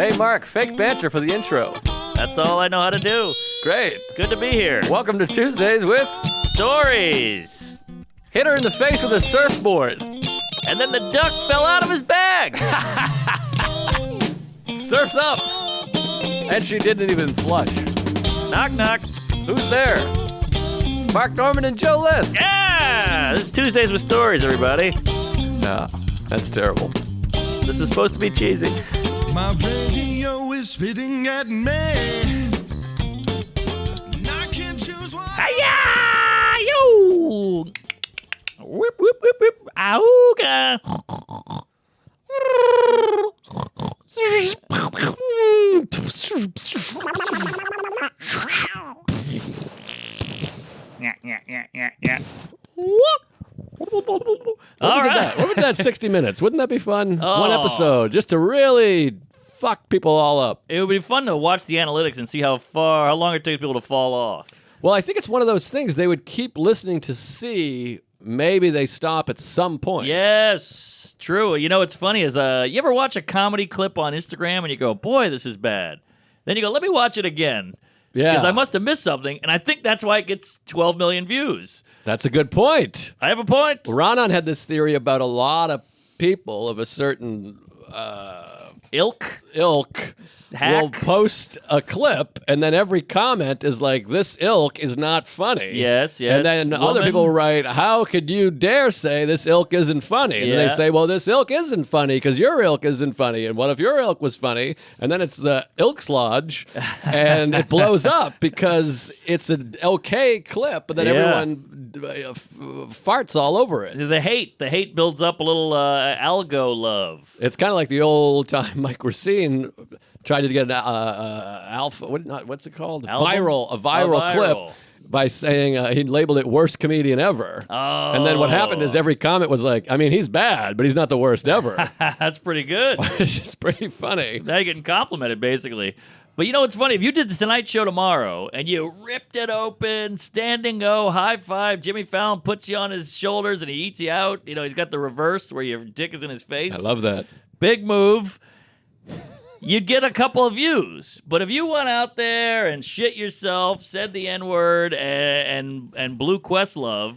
Hey, Mark, fake banter for the intro. That's all I know how to do. Great. Good to be here. Welcome to Tuesdays with Stories. Hit her in the face with a surfboard. And then the duck fell out of his bag. Surf's up. And she didn't even flush. knock, knock. Who's there? Mark Normand and Joe List. Yeah! This is Tuesdays with Stories, everybody. No, that's terrible. This is supposed to be cheesy. My radio is spitting at me. And I can't choose one. Hiya! Yo! Whip, whip, whip, whip. Auga! Yeah, yeah, yeah, yeah, yeah. What All would that? What would that 60 minutes? Wouldn't that be fun? One Oh. episode just to really fuck people all up. It would be fun to watch the analytics and see how far, how long it takes people to fall off. Well, I think it's one of those things they would keep listening to see. Maybe they stop at some point. Yes, true. You know what's funny is uh, you ever watch a comedy clip on Instagram and you go, "Boy, this is bad." Then you go, "Let me watch it again." Yeah. Because I must have missed something, and I think that's why it gets 12 million views. That's a good point. I have a point. Ronan had this theory about a lot of people of a certain uh, Ilk, ilk hack. will post a clip, and then every comment is like, "This ilk is not funny." Yes, yes. And then other Woman. people write, "How could you dare say this ilk isn't funny?" And Yeah. they say, "Well, this ilk isn't funny because your ilk isn't funny." And what if your ilk was funny? And then it's the ilk's lodge, and it blows up because it's an okay clip, but then Yeah. everyone uh, f- farts all over it. the hate, the hate builds up a little uh, algo love. It's kind of like the old time Mike Recine tried to get an uh, uh, alpha. What not? What's it called? Album? Viral. A viral, A clip viral. by saying uh, he labeled it worst comedian ever. Oh, And then what happened is every comment was like, I mean, he's bad, but he's not the worst ever. that's pretty good. it's just pretty funny. now you're getting complimented, basically. But you know what's funny? If you did the Tonight Show tomorrow and you ripped it open, standing O, high five, Jimmy Fallon puts you on his shoulders and he eats you out. You know, he's got the reverse where your dick is in his face. I love that. Big move. You'd get a couple of views. But if you went out there and shit yourself, said the N word, and, and, and blew Questlove,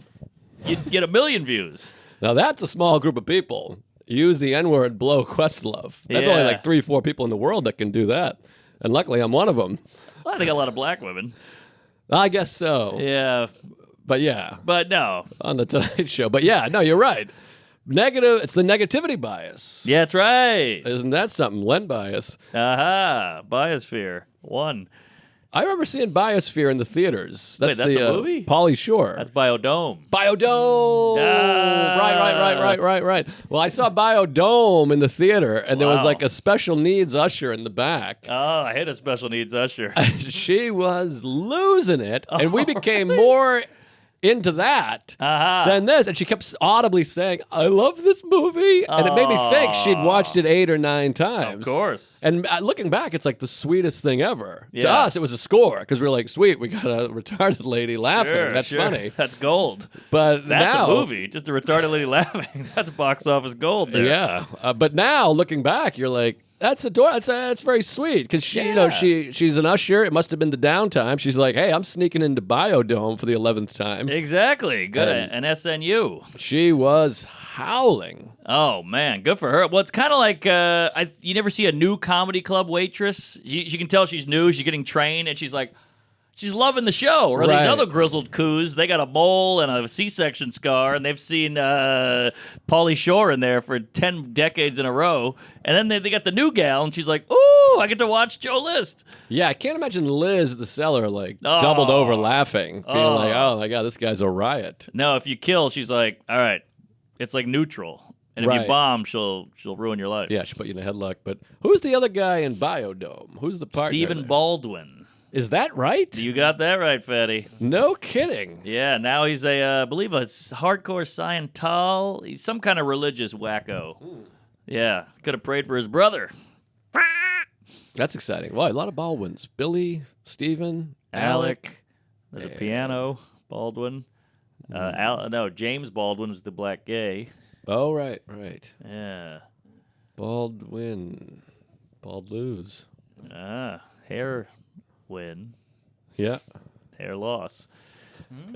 you'd get a million views. Now that's a small group of people. Use the N word, blow Questlove. That's only like three, four people in the world that can do that. And luckily, I'm one of them. Well, I think a lot of black women. I guess so. Yeah. But yeah, But no. on the Tonight Show. But yeah, no, you're right. Negative. It's the negativity bias. Yeah, that's right. Isn't that something? Len bias. Aha, Biosphere one. I remember seeing Biosphere in the theaters. That's Wait, that's the a uh, movie? Pauly Shore. That's Biodome. Biodome. Ah. Right, right, right, right, right, right. Well, I saw Biodome in the theater, and there was like a special needs usher in the back. Oh, I hate a special needs usher. she was losing it, and we Oh, became more into that Aha. than this. And she kept audibly saying, "I love this movie," and it made me think she'd watched it eight or nine times. of course. And uh, looking back, it's like the sweetest thing ever. To us, it was a score because we are like, sweet, we got a retarded lady laughing. Sure, That's sure. funny. That's gold. But That's now, a movie. Just a retarded lady laughing. That's box office gold there. Yeah. Uh, but now, looking back, you're like, that's adorable. That's, uh, that's very sweet because she, you know, she she's an usher. It must have been the downtime. She's like, hey, I'm sneaking into Biodome for the eleventh time. Exactly. Good. And- An SNU. She was howling. Oh man, good for her. Well, it's kind of like uh, I, you never see a new comedy club waitress. She can tell she's new. She's getting trained, and she's like, she's loving the show. Or Right. these other grizzled coos, they got a mole and a C-section scar, and they've seen uh, Pauly Shore in there for ten decades in a row. And then they, they got the new gal, and she's like, "Ooh, I get to watch Joe List." Yeah, I can't imagine Liz at the cellar like doubled Oh. over laughing, being Oh. like, "Oh my god, this guy's a riot." No, if you kill, she's like, "All right, it's like neutral." And if Right. you bomb, she'll she'll ruin your life. Yeah, she put you in a headlock. But who's the other guy in Biodome? Who's the partner? Stephen? Baldwin. Is that right? You got that right, Fatty. no kidding. Yeah, now he's a, uh, I believe, a s- hardcore Scientol. He's some kind of religious wacko. Yeah, could have prayed for his brother, That's exciting. Well, a lot of Baldwins. Billy, Stephen, Alec. There's a piano, Baldwin. Uh, Al, no, James Baldwin is the black gay. Oh, right, right. Yeah. Baldwin. Bald lose. Ah, hair win, Yeah. hair loss.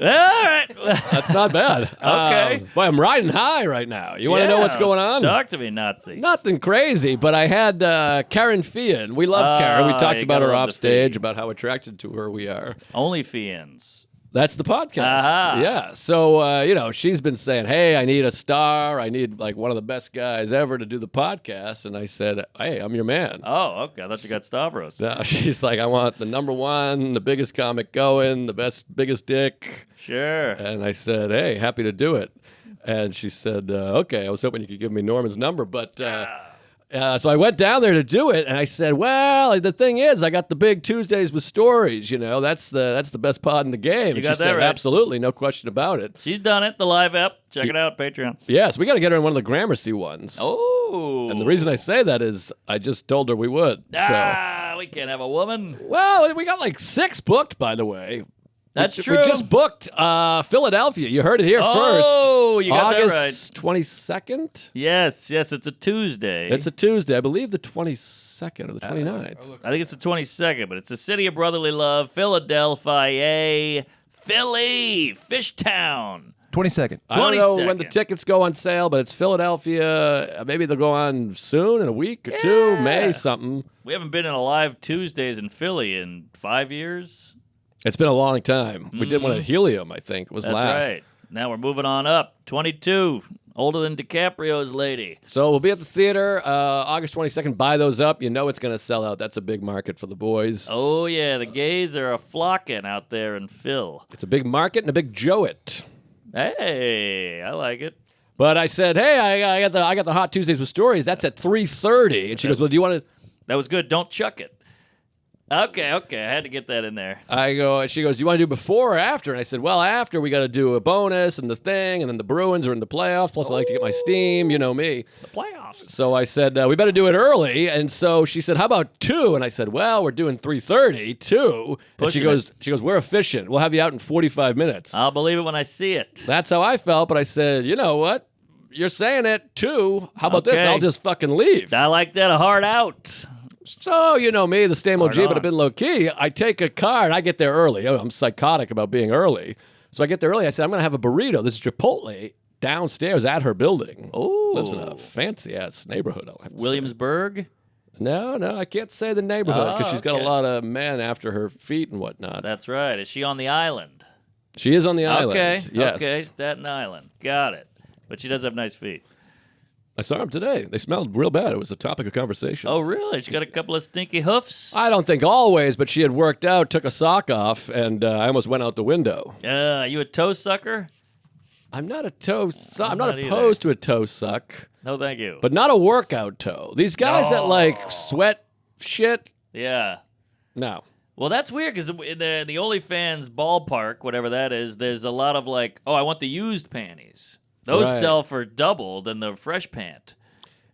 All right. That's not bad. Okay. Um, boy, I'm riding high right now. You want to know what's going on? Talk to me, Nazi. Nothing crazy, but I had uh, Kerryn Feehan. We love Karen. We Ah, talked about her love off stage, about how attracted to her we are. Only fiends. That's the podcast. Yeah. So, uh, you know, she's been saying, hey, I need a star. I need like one of the best guys ever to do the podcast. And I said, hey, I'm your man. Oh, okay. I thought you got Stavros. No, she's like, I want the number one, the biggest comic going, the best, biggest dick. Sure. And I said, hey, happy to do it. And she said, uh, okay, I was hoping you could give me Normand's number. But uh, uh, so I went down there to do it. And I said, well, the thing is, I got the big Tuesdays with stories. You know, that's the that's the best pod in the game. and got she that said, right. absolutely, no question about it. She's done it. The live app. Check it out. Patreon. Yes, we got to get her in one of the Gramercy ones. Oh. And the reason I say that is I just told her we would. So, Ah, we can't have a woman. well, we got like six booked, by the way. That's we, true. We just booked uh, Philadelphia. You heard it here Oh, first. you got that August twenty second. Yes, yes. It's a Tuesday. It's a Tuesday, I believe the twenty second or the 29th. I think it's the 22nd, but it's the city of brotherly love, Philadelphia, Philly, Fishtown. 22nd. I don't know when the tickets go on sale, but it's Philadelphia. Uh, Maybe they'll go on soon in a week or two, May something. We haven't been in a live Tuesdays in Philly in five years. It's been a long time. We did one at Helium, I think, was Mm-hmm. That's last. right. Now we're moving on up. 22, older than DiCaprio's lady. So we'll be at the theater uh, August 22nd. Buy those up. You know it's going to sell out. That's a big market for the boys. Oh, yeah, the gays are a flocking out there in Phil. It's a big market and a big Joe-it. Hey, I like it. But I said, hey, I, I got the I got the Hot Tuesdays with Stories. That's at 3.30. And she goes, well, do you want to... That was good. Don't chuck it. Okay, okay. I had to get that in there. I go, she goes, you want to do before or after? And I said, well, after we got to do a bonus and the thing, and then the Bruins are in the playoffs. Plus, I like to get my steam. You know me. The playoffs. So I said, uh, we better do it early. And so she said, how about two? And I said, well, we're doing 3.30, two. And she Pushing goes, she goes, we're efficient. We'll have you out in 45 minutes. I'll believe it when I see it. That's how I felt. But I said, you know what? You're saying it two. How about this? Okay. I'll just fucking leave. I like that. A hard out. So, you know me, the same OG, but I've been low key. I take a car and I get there early. Oh, I'm psychotic about being early. So I get there early. I said, I'm going to have a burrito. This is Chipotle downstairs at her building. Oh. Lives in a fancy ass neighborhood. I'll have. Williamsburg. No, no, I can't say the neighborhood because Oh, she's got oh, okay. a lot of men after her feet and whatnot. That's right. Is she on the island? she is on the island. Okay. Yes. Okay. Staten Island. Got it. But she does have nice feet. I saw them today. They smelled real bad. It was a topic of conversation. Oh, really? She got a couple of stinky hoofs. I don't think always, but she had worked out, took a sock off, and uh, I almost went out the window. Uh, you a toe sucker? I'm not a toe. Su- I'm, not, not either. opposed to a toe suck, No, thank you. but not a workout toe. These guys that like sweat shit. yeah. No. Well, that's weird because in the the OnlyFans ballpark, whatever that is, there's a lot of like, oh, I want the used panties. Those Right. sell for double than the fresh pant.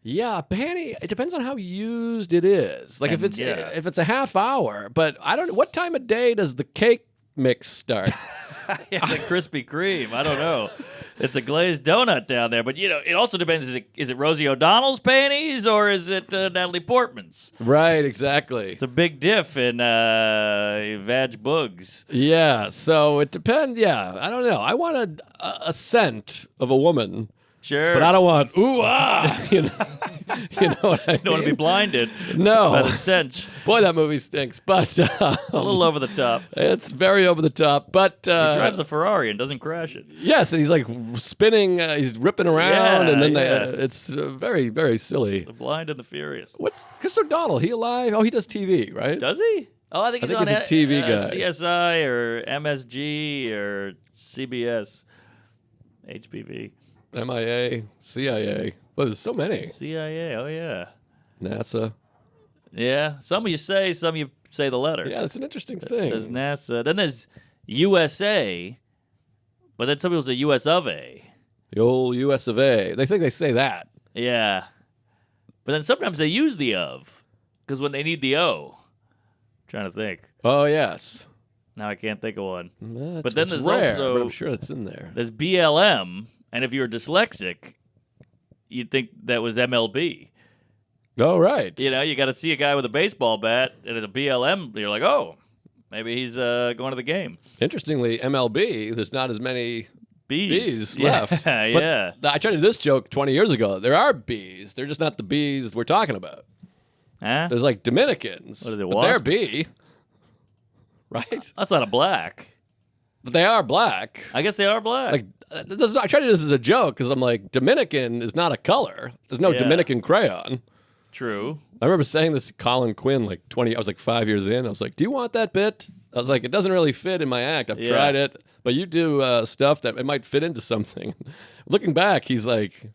Yeah, panty. It depends on how used it is. Like if it's yeah. if it's a half hour, but I don't. Know what time of day does the cake mix start? It's a Krispy Kreme. I don't know. It's a glazed donut down there, but you know, it also depends. Is it is it Rosie O'Donnell's panties or is it uh, Natalie Portman's? right. Exactly. It's a big diff in uh, vag bugs. Yeah. So it depends. Yeah. I don't know. I want a, a, a scent of a woman, Sure, but I don't want ooh ah. You know. you know what I don't want to be blinded No. by the stench. Boy, that movie stinks. But uh, A little over the top. it's very over the top. But uh, He drives a Ferrari and doesn't crash it. yes, and he's like spinning. Uh, he's ripping around, Yeah, and then they, uh, it's uh, very, very silly. The blind and the furious. What? Chris O'Donnell? He alive? Oh, he does TV, right? Does he? Oh, I think I he's think on he's a TV uh, guy. CSI or MSG or CBS, HPV, MIA, CIA. Well, there's so many. CIA. Oh yeah, NASA. yeah. Some of you say, some of you say the letter. Yeah, that's an interesting thing. There's NASA. Then there's USA, but then some people say US of A. The old U.S. of A. They think they say that. Yeah, but then sometimes they use the of because when they need the O. trying to think. Oh yes. Now I can't think of one. That's But then there's rare, also- but I'm sure it's in there. There's BLM, and if you're dyslexic, you'd think that was MLB. Oh, right. You know, you got to see a guy with a baseball bat and it's a BLM. You're like, oh, maybe he's uh, going to the game. Interestingly, MLB, there's not as many Bees, bees yeah, left. yeah. I tried to do this joke 20 years ago. There are bees. They're just not the bees we're talking about. Huh? There's like Dominicans. What is it, but they're bee. Right? That's not a black. But they are black. I guess they are black. Like, uh, this is, I try to do this as a joke because I'm like, Dominican is not a color. There's no Yeah. Dominican crayon. True. I remember saying this to Colin Quinn like 20, I was like five years in. I was like, do you want that bit? I was like, it doesn't really fit in my act. I've Yeah. tried it, but you do uh, stuff that it might fit into something. Looking back, he's like,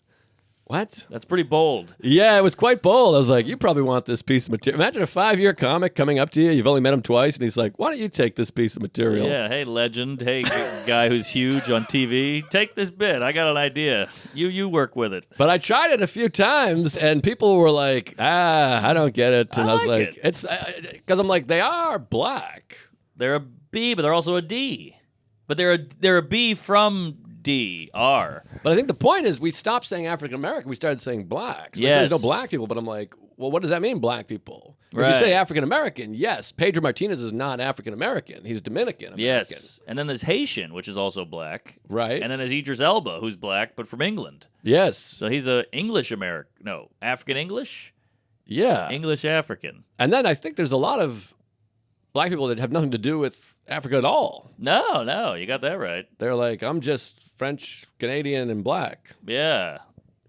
what? That's pretty bold. Yeah, it was quite bold. I was like, you probably want this piece of material. Imagine a five year comic coming up to you. You've only met him twice, and he's like, why don't you take this piece of material? Yeah. Hey, legend. Hey, guy who's huge on TV. Take this bit. I got an idea. You you work with it. But I tried it a few times, and people were like, "Ah, I don't get it." And I I, was like like, it. "It's because I'm like they are black." They're a B, but they're also a D. But they're a they're a B from D R. But I think the point is, we stopped saying African American. We started saying black. So say there's no black people, but I'm like, well, what does that mean, black people? If you say African American, yes, Pedro Martinez is not African American. He's Dominican American. Yes. And then there's Haitian, which is also black. Right. And then there's Idris Elba, who's black but from England. yes. So he's a English American. No, African English, Yeah. English African. And then I think there's a lot of black people that have nothing to do with Africa at all. No, no, you got that right. They're like, I'm just French, Canadian, and black. Yeah.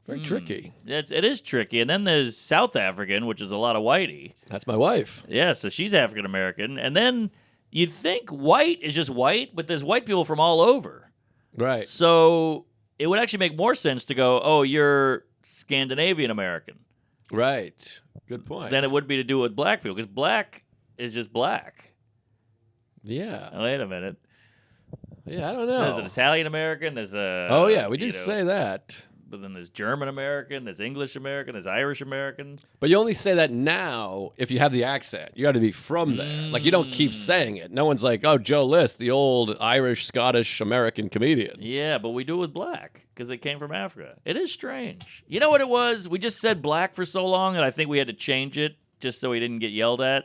Very Hmm. tricky. It's, it is tricky. And then there's South African, which is a lot of whitey. That's my wife. Yeah, so she's African American. And then you'd think white is just white, but there's white people from all over. Right. So it would actually make more sense to go, oh, you're Scandinavian American Right. Good point. than it would be to do it with black people, because black is just black. Yeah. Now, wait a minute. Yeah, I don't know. There's an. Italian American. There's a. Oh yeah, we do know, say that. But then there's German American. There's English American. There's Irish American. But you only say that now if you have the accent. You got to be from there. Like you don't Mm. keep saying it. No one's like, "Oh, Joe List, the old Irish, Scottish, American comedian." Yeah, but we do it with black because they came from Africa. It is strange. You know what it was? We just said black for so long, and I think we had to change it just so we didn't get yelled at.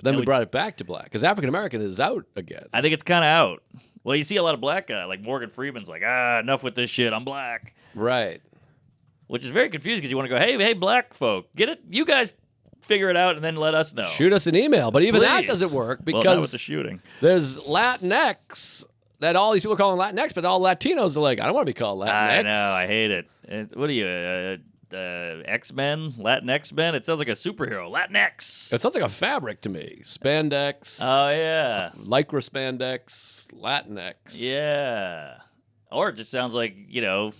But then we we- brought it back to black because African American is out again. I think it's kind of out. Well, you see a lot of black guys, like Morgan Freeman's like, ah, enough with this shit. I'm black. Right. Which is very confusing because you want to go, hey, hey, black folk, get it? You guys figure it out and then let us know. Shoot us an email. But even that doesn't work well, because with the shooting. there's Latinx that all these people are calling Latinx, but all Latinos are like, I don't want to be called Latinx. I know, I hate it. It- what are you, uh, uh, uh, X Men, Latin X Men? It sounds like a superhero, Latinx. It sounds like a fabric to me. Spandex, Oh yeah, lycra spandex, Latinx. yeah. Or it just sounds like you know,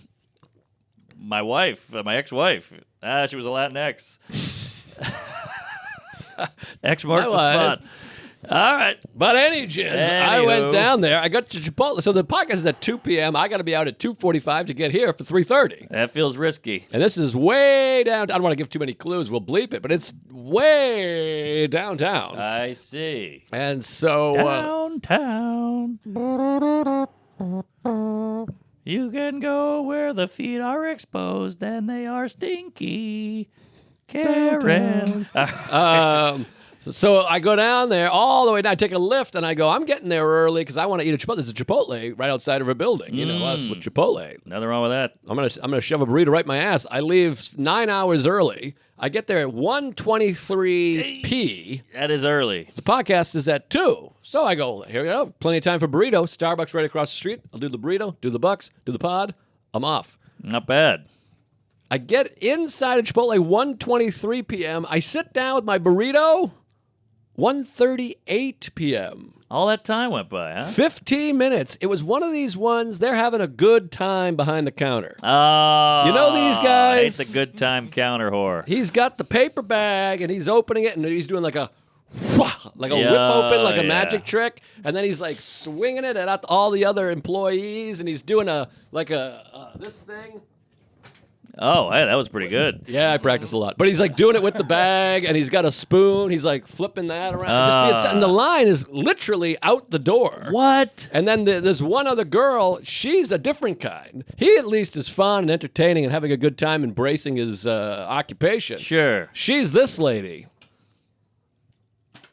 my wife, uh, my ex-wife. Ah, she was a Latinx. X marks the My wife. spot. All right. But any jizz, I went down there. I got to Chipotle. So the podcast is at 2 p.m. I got to be out at 2:45 to get here for 3:30. That feels risky. And this is way down. I don't want to give too many clues. We'll bleep it, but it's way downtown. I see. and so uh, Downtown. You can go where the feet are exposed and they are stinky. Karen. um, so, so I go down there all the way down. I take a lift and I go. I'm getting there early because I want to eat a Chipotle. There's a Chipotle right outside of a building. You know us mm. with Chipotle. Nothing wrong with that. I'm gonna I'm gonna shove a burrito right my ass. I leave nine hours early. I get there at 1:23 p. That is early. The podcast is at two. So I go, here we go. Plenty of time for burrito. Starbucks right across the street. I'll do the burrito, do the bucks, do the pod. I'm off. Not bad. I get inside of Chipotle 1:23 p.m. I sit down with my burrito. 1:38 p.m. All that time went by, huh? 15 minutes. It was one of these ones. They're having a good time behind the counter. Oh, You know these guys? It's a good time counter whore. He's got the paper bag and he's opening it and he's doing like a like a whip open like a yeah. magic trick and then he's like swinging it at all the other employees and he's doing a like a uh, this thing Oh, hey, that was pretty good. Yeah, I practice a lot. But he's like doing it with the bag, and he's got a spoon. He's like flipping that around. Just being- and the line is literally out the door. What? And then the, there's one other girl. She's a different kind. He at least is fun and entertaining and having a good time embracing his uh, occupation. Sure. She's this lady,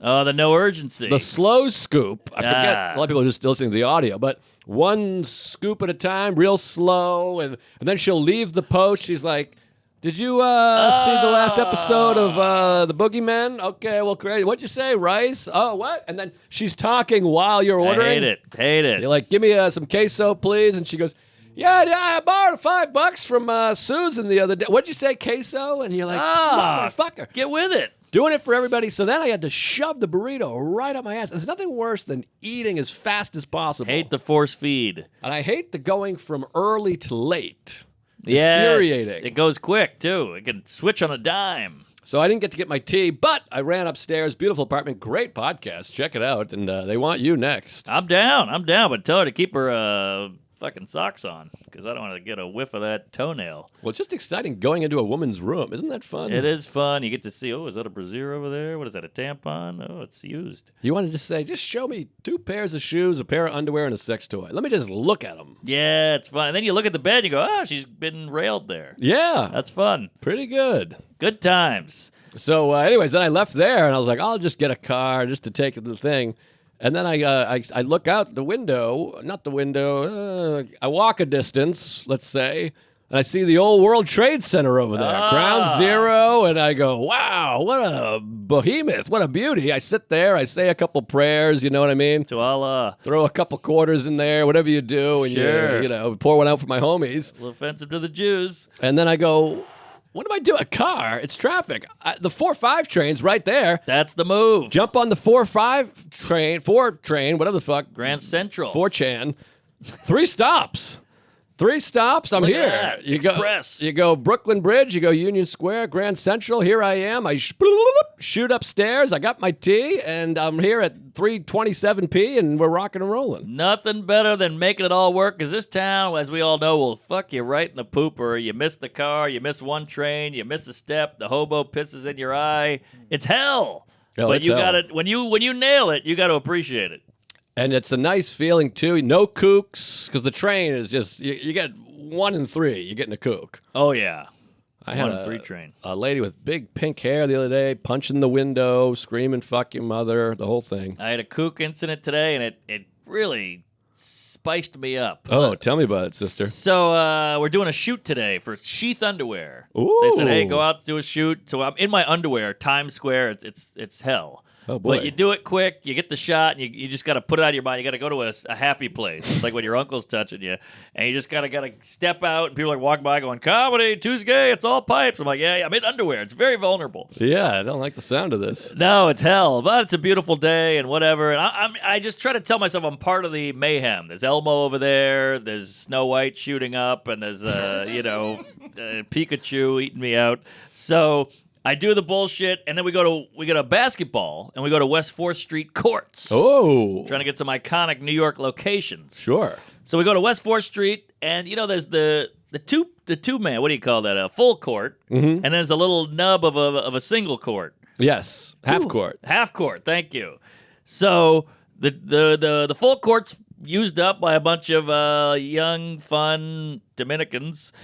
Oh, the no urgency. the slow scoop. I forget. Ah. A lot of people are just listening to the audio, but one scoop at a time, real slow, and and then she'll leave the post. She's like. Did you uh, see the last episode of uh, the Boogeyman? Okay, well, great. What'd you say, rice? Oh, what? And then she's talking while you're I ordering. hate it. Hate it. You're like, give me uh, some queso, please. And she goes, yeah, yeah, I borrowed five bucks from uh, Susan the other day. What'd you say, queso? And you're like, Ah. motherfucker. Get with it. Doing it for everybody. So then I had to shove the burrito right up my ass. There's nothing worse than eating as fast as possible. Hate the force feed. and I hate the going from early to late. Yes. Infuriating. It goes quick too. It can switch on a dime. So I didn't get to get my tea, but I ran upstairs. Beautiful apartment. Great podcast. Check it out. And uh, they want you next. I'm down. I'm down, but tell her to keep her uh, fucking socks on because I don't want to get a whiff of that toenail. Well, it's just exciting going into a woman's room. Isn't that fun? It is fun. You get to see. Oh, is that a brassiere over there? What is that? A tampon? Oh, it's used. You want to just say, just show me two pairs of shoes, a pair of underwear, and a sex toy. Let me just look at them. Yeah, it's fun. And then you look at the bed. and You go, oh, she's been railed there. Yeah, That's fun. pretty good. Good times. So, uh, anyways, then I left there and I was like, I'll just get a car just to take the thing. And then I, uh, I, I look out the window, not the window, uh, I walk a distance, let's say, and I see the old World Trade Center over there, Ah. Ground Zero, and I go, wow, what a behemoth, what a beauty. I sit there, I say a couple prayers, you know what I mean? To Allah. Throw a couple quarters in there, whatever you do, and Sure. you, you know, pour one out for my homies. A little offensive to the Jews. And then I go, what am I doing? A car? It's traffic. I, the 4 5 train's right there. That's the move. Jump on the 4 5 train, 4 train, whatever the fuck, Grand Central. 4 chan. Three stops. Three stops. I'm Look at here. that. You Express. go. You go Brooklyn Bridge. You go Union Square, Grand Central. Here I am. I sh- shoot upstairs. I got my tea, and I'm here at 3:27 p. And we're rocking and rolling. Nothing better than making it all work because this town, as we all know, will fuck you right in the pooper. You miss the car, you miss one train, you miss a step, the hobo pisses in your eye. It's hell. But you got it when you when you nail it, you got to appreciate it. And it's a nice feeling too. No kooks, because the train is just you, you get one in three. You're getting a kook. Oh yeah, I had one a, three train. a lady with big pink hair the other day, punching the window, screaming "fuck your mother," the whole thing. I had a kook incident today, and it it really spiced me up. Oh, tell me about it, sister. So uh, we're doing a shoot today for Sheath Underwear. They said, "Hey, go out to do a shoot." So I'm in my underwear, Times Square. It's it's, it's hell. Oh, boy. But you do it quick. You get the shot, and you, you just got to put it out of your mind. You got to go to a, a happy place. It's like when your uncle's touching you, and you just gotta gotta step out, and people like walk by going, "Comedy Tuesday, it's all pipes." I'm like, "Yeah, yeah, I'm in underwear. It's very vulnerable." Yeah, I don't like the sound of this. No, it's hell, but it's a beautiful day and whatever. And I, I'm, I just try to tell myself I'm part of the mayhem. There's Elmo over there. There's Snow White shooting up, and there's uh, you know, uh, Pikachu eating me out. So I do the bullshit, and then we go to we go to basketball, and we go to West Fourth Street courts. Oh, Trying to get some iconic New York locations. sure. So we go to West Fourth Street, and you know, there's the the two the two man. What do you call that? A full court, and then there's a little nub of a of a single court. Yes, half Ooh, court. Half court. Thank you. So the the the the full court's used up by a bunch of uh, young, fun Dominicans,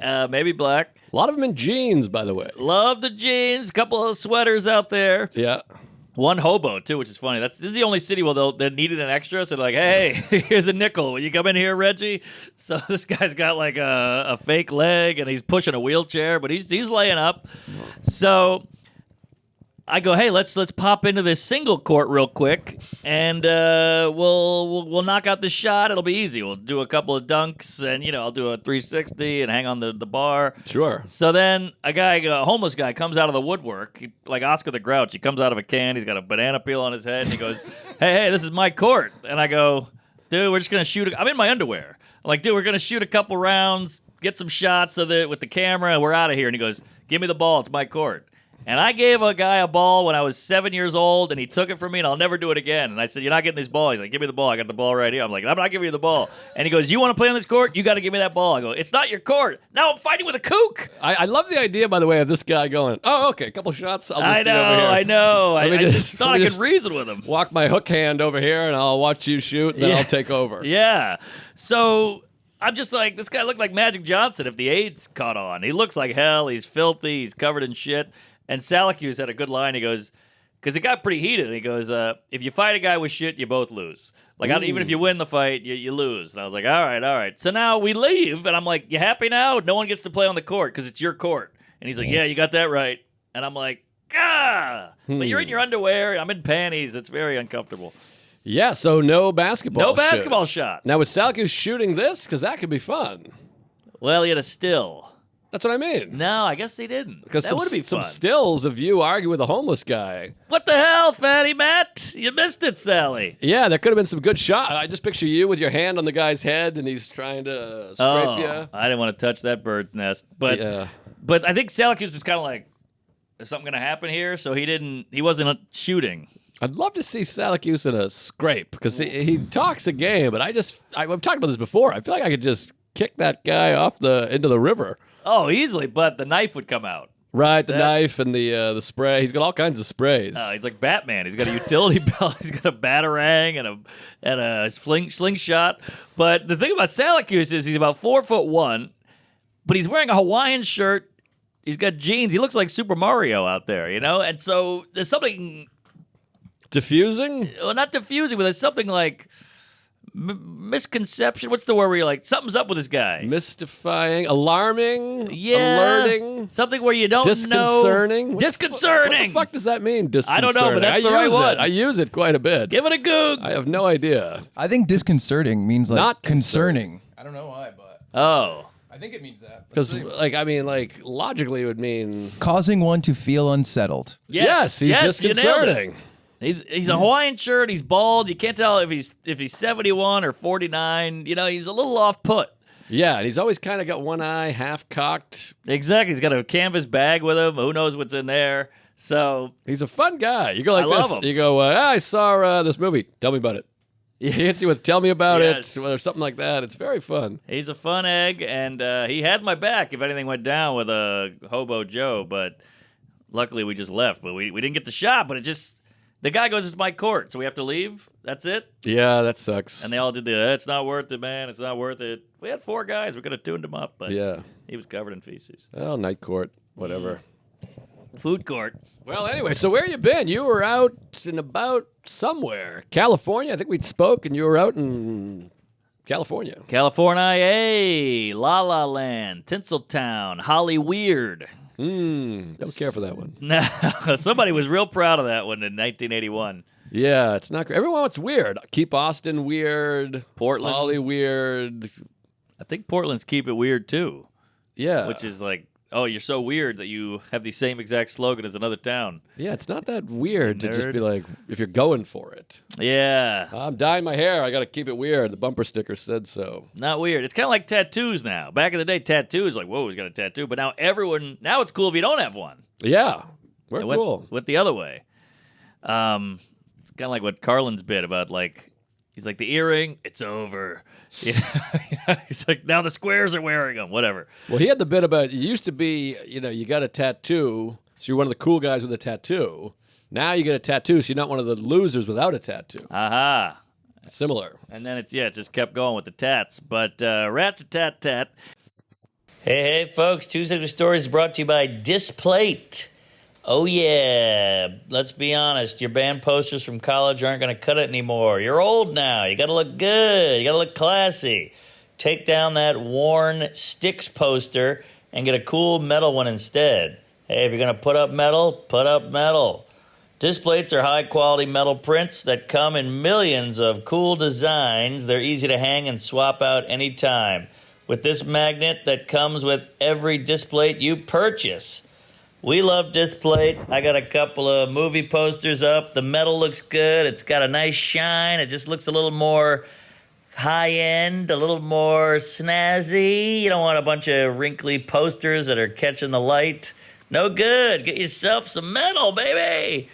uh, maybe black. A lot of them in jeans, by the way. Love the jeans. Couple of sweaters out there. Yeah. One hobo too, which is funny. That's this is the only city where they'll they needed an extra. So they're like, hey, here's a nickel. Will you come in here, Reggie? So this guy's got like a, a fake leg and he's pushing a wheelchair, but he's he's laying up. So I go, hey, let's let's pop into this single court real quick, and uh, we'll, we'll we'll knock out the shot. It'll be easy. We'll do a couple of dunks, and you know I'll do a 360 and hang on the, the bar. Sure. So then a guy, a homeless guy, comes out of the woodwork, he- like Oscar the Grouch. He comes out of a can. He's got a banana peel on his head, and he goes, "Hey, hey, this is my court." And I go, "Dude, we're just gonna shoot. A- I'm in my underwear. I'm like, dude, we're gonna shoot a couple rounds, get some shots of it with the camera, and we're out of here." And he goes, "Give me the ball. It's my court." And I gave a guy a ball when I was seven years old, and he took it from me, and I'll never do it again. And I said, "You're not getting this ball." He's like, "Give me the ball. I got the ball right here." I'm like, "I'm not giving you the ball." And he goes, "You want to play on this court? You got to give me that ball." I go, "It's not your court. Now I'm fighting with a kook." I, I love the idea, by the way, of this guy going, "Oh, okay, a couple shots. I'll just I know, over here. I know. I, me I just- just thought I could just- reason with him. Walk my hook hand over here, and I'll watch you shoot. And then Yeah. I'll take over." Yeah. So I'm just like, this guy looked like Magic Johnson if the AIDS caught on. He looks like hell. He's filthy. He's covered in shit. And Salacuse had a good line. He goes, because it got pretty heated. And he goes, uh, if you fight a guy with shit, you both lose. Like, I even if you win the fight, you, you lose. And I was like, all right, all right. So now we leave. And I'm like, you happy now? No one gets to play on the court because it's your court. And he's like, yeah, you got that right. And I'm like, ah. But you're in your underwear. I'm in panties. It's very uncomfortable. Yeah. So no basketball. No shoot. basketball shot. Now was Salkus shooting this? Because that could be fun. Well, he had a still. That's what I mean. No, I guess he didn't. Because that some, would be some fun. stills of you arguing with a homeless guy. what the hell, fatty Matt? You missed it, Sally. Yeah, there could have been some good shot. I just picture you with your hand on the guy's head, and he's trying to scrape Oh, you. I didn't want to touch that bird's nest, but Yeah. but I think Salacuse was kind of like, "Is something gonna happen here?" So he didn't. He wasn't uh, shooting. I'd love to see Salacuse in a scrape because he, he talks a game, but I just I, I've talked about this before. I feel like I could just kick that guy off the into the river. Oh, easily, but the knife would come out. Right, the Yeah. knife and the uh, the spray. He's got all kinds of sprays. Uh, he's like Batman. He's got a utility belt. He's got a batarang and a and a sling, slingshot. But the thing about Salacuse is he's about four foot one, but he's wearing a Hawaiian shirt. He's got jeans. He looks like Super Mario out there, you know. And so there's something, Diffusing? well, not diffusing, but there's something like misconception. What's the word where you're like something's up with this guy? Mystifying? Alarming? yeah, Alerting? Something where you don't Disconcerting? know. What the Disconcerting. What the fuck does that mean? I don't know, but that's I the right use one. It. I use it quite a bit. Give it a goog. I have no idea. I think disconcerting means like Not concerning. I don't know why, but oh. I think it means that. Because, like, I mean, like, logically, it would mean causing one to feel unsettled. Yes, he's yes, you disconcerting. He's he's a Hawaiian shirt. He's bald. You can't tell if he's if he's seventy one or forty nine. You know, he's a little off put. Yeah, and he's always kind of got one eye half cocked. Exactly. He's got a canvas bag with him. Who knows what's in there? So He's a fun guy. You go like I love this. him. You go, uh, "Ah, I saw uh, this movie. Tell me about it. He hits you with "Tell me about Yes. it" or something like that. It's very fun. he's a fun egg, and uh, he had my back if anything went down with a hobo Joe. But luckily, we just left. But we, we didn't get the shot. But it just the guy goes, "It's my court," so we have to leave. That's it. Yeah, that sucks. And they all did the, "Eh, "It's not worth it, man. It's not worth it." We had four guys. We could have tuned him up, but yeah. he was covered in feces. Oh, night court, whatever. Food court. Well, anyway, so where you been? You were out and about somewhere, California. I think we spoke, and you were out in California. California, La La Land, Tinseltown, Holly Weird. Hmm. Don't care for that one. Now, somebody was real proud of that one in 1981. Yeah, it's not great. Everyone wants weird. Keep Austin weird. Portland. Ollie weird. I think Portland's keep it weird too, Yeah. which is like, oh, you're so weird that you have the same exact slogan as another town. yeah, it's not that weird to just Nerd. be like, if you're going for it. Yeah, I'm dyeing my hair. I got to keep it weird. The bumper sticker said so. not weird. It's kind of like tattoos now. Back in the day, tattoos like, whoa, he's got a tattoo. But now everyone, now it's cool if you don't have one. Yeah. We're It went, cool. went the other way. Um, it's kind of like what Carlin's bit about like he's like the earring, it's over. You know, he's like now the squares are wearing them. Whatever. Well, he had the bit about it used to be, you know, you got a tattoo, so you're one of the cool guys with a tattoo. Now you get a tattoo, so you're not one of the losers without a tattoo. Aha. Similar. And then it's yeah, it just kept going with the tats. But uh, rat tat tat. Hey hey folks, Tuesday with Stories is brought to you by Displate. Oh yeah, let's be honest, your band posters from college aren't going to cut it anymore. You're old now. You got to look good. You got to look classy. Take down that worn Styx poster and get a cool metal one instead. Hey, if you're going to put up metal, put up metal. Displates are high quality metal prints that come in millions of cool designs. They're easy to hang and swap out anytime. With this magnet that comes with every displate you purchase. We love this Displate. I got a couple of movie posters up. The metal looks good. It's got a nice shine. It just looks a little more high end, a little more snazzy. You don't want a bunch of wrinkly posters that are catching the light. No good. Get yourself some metal, baby.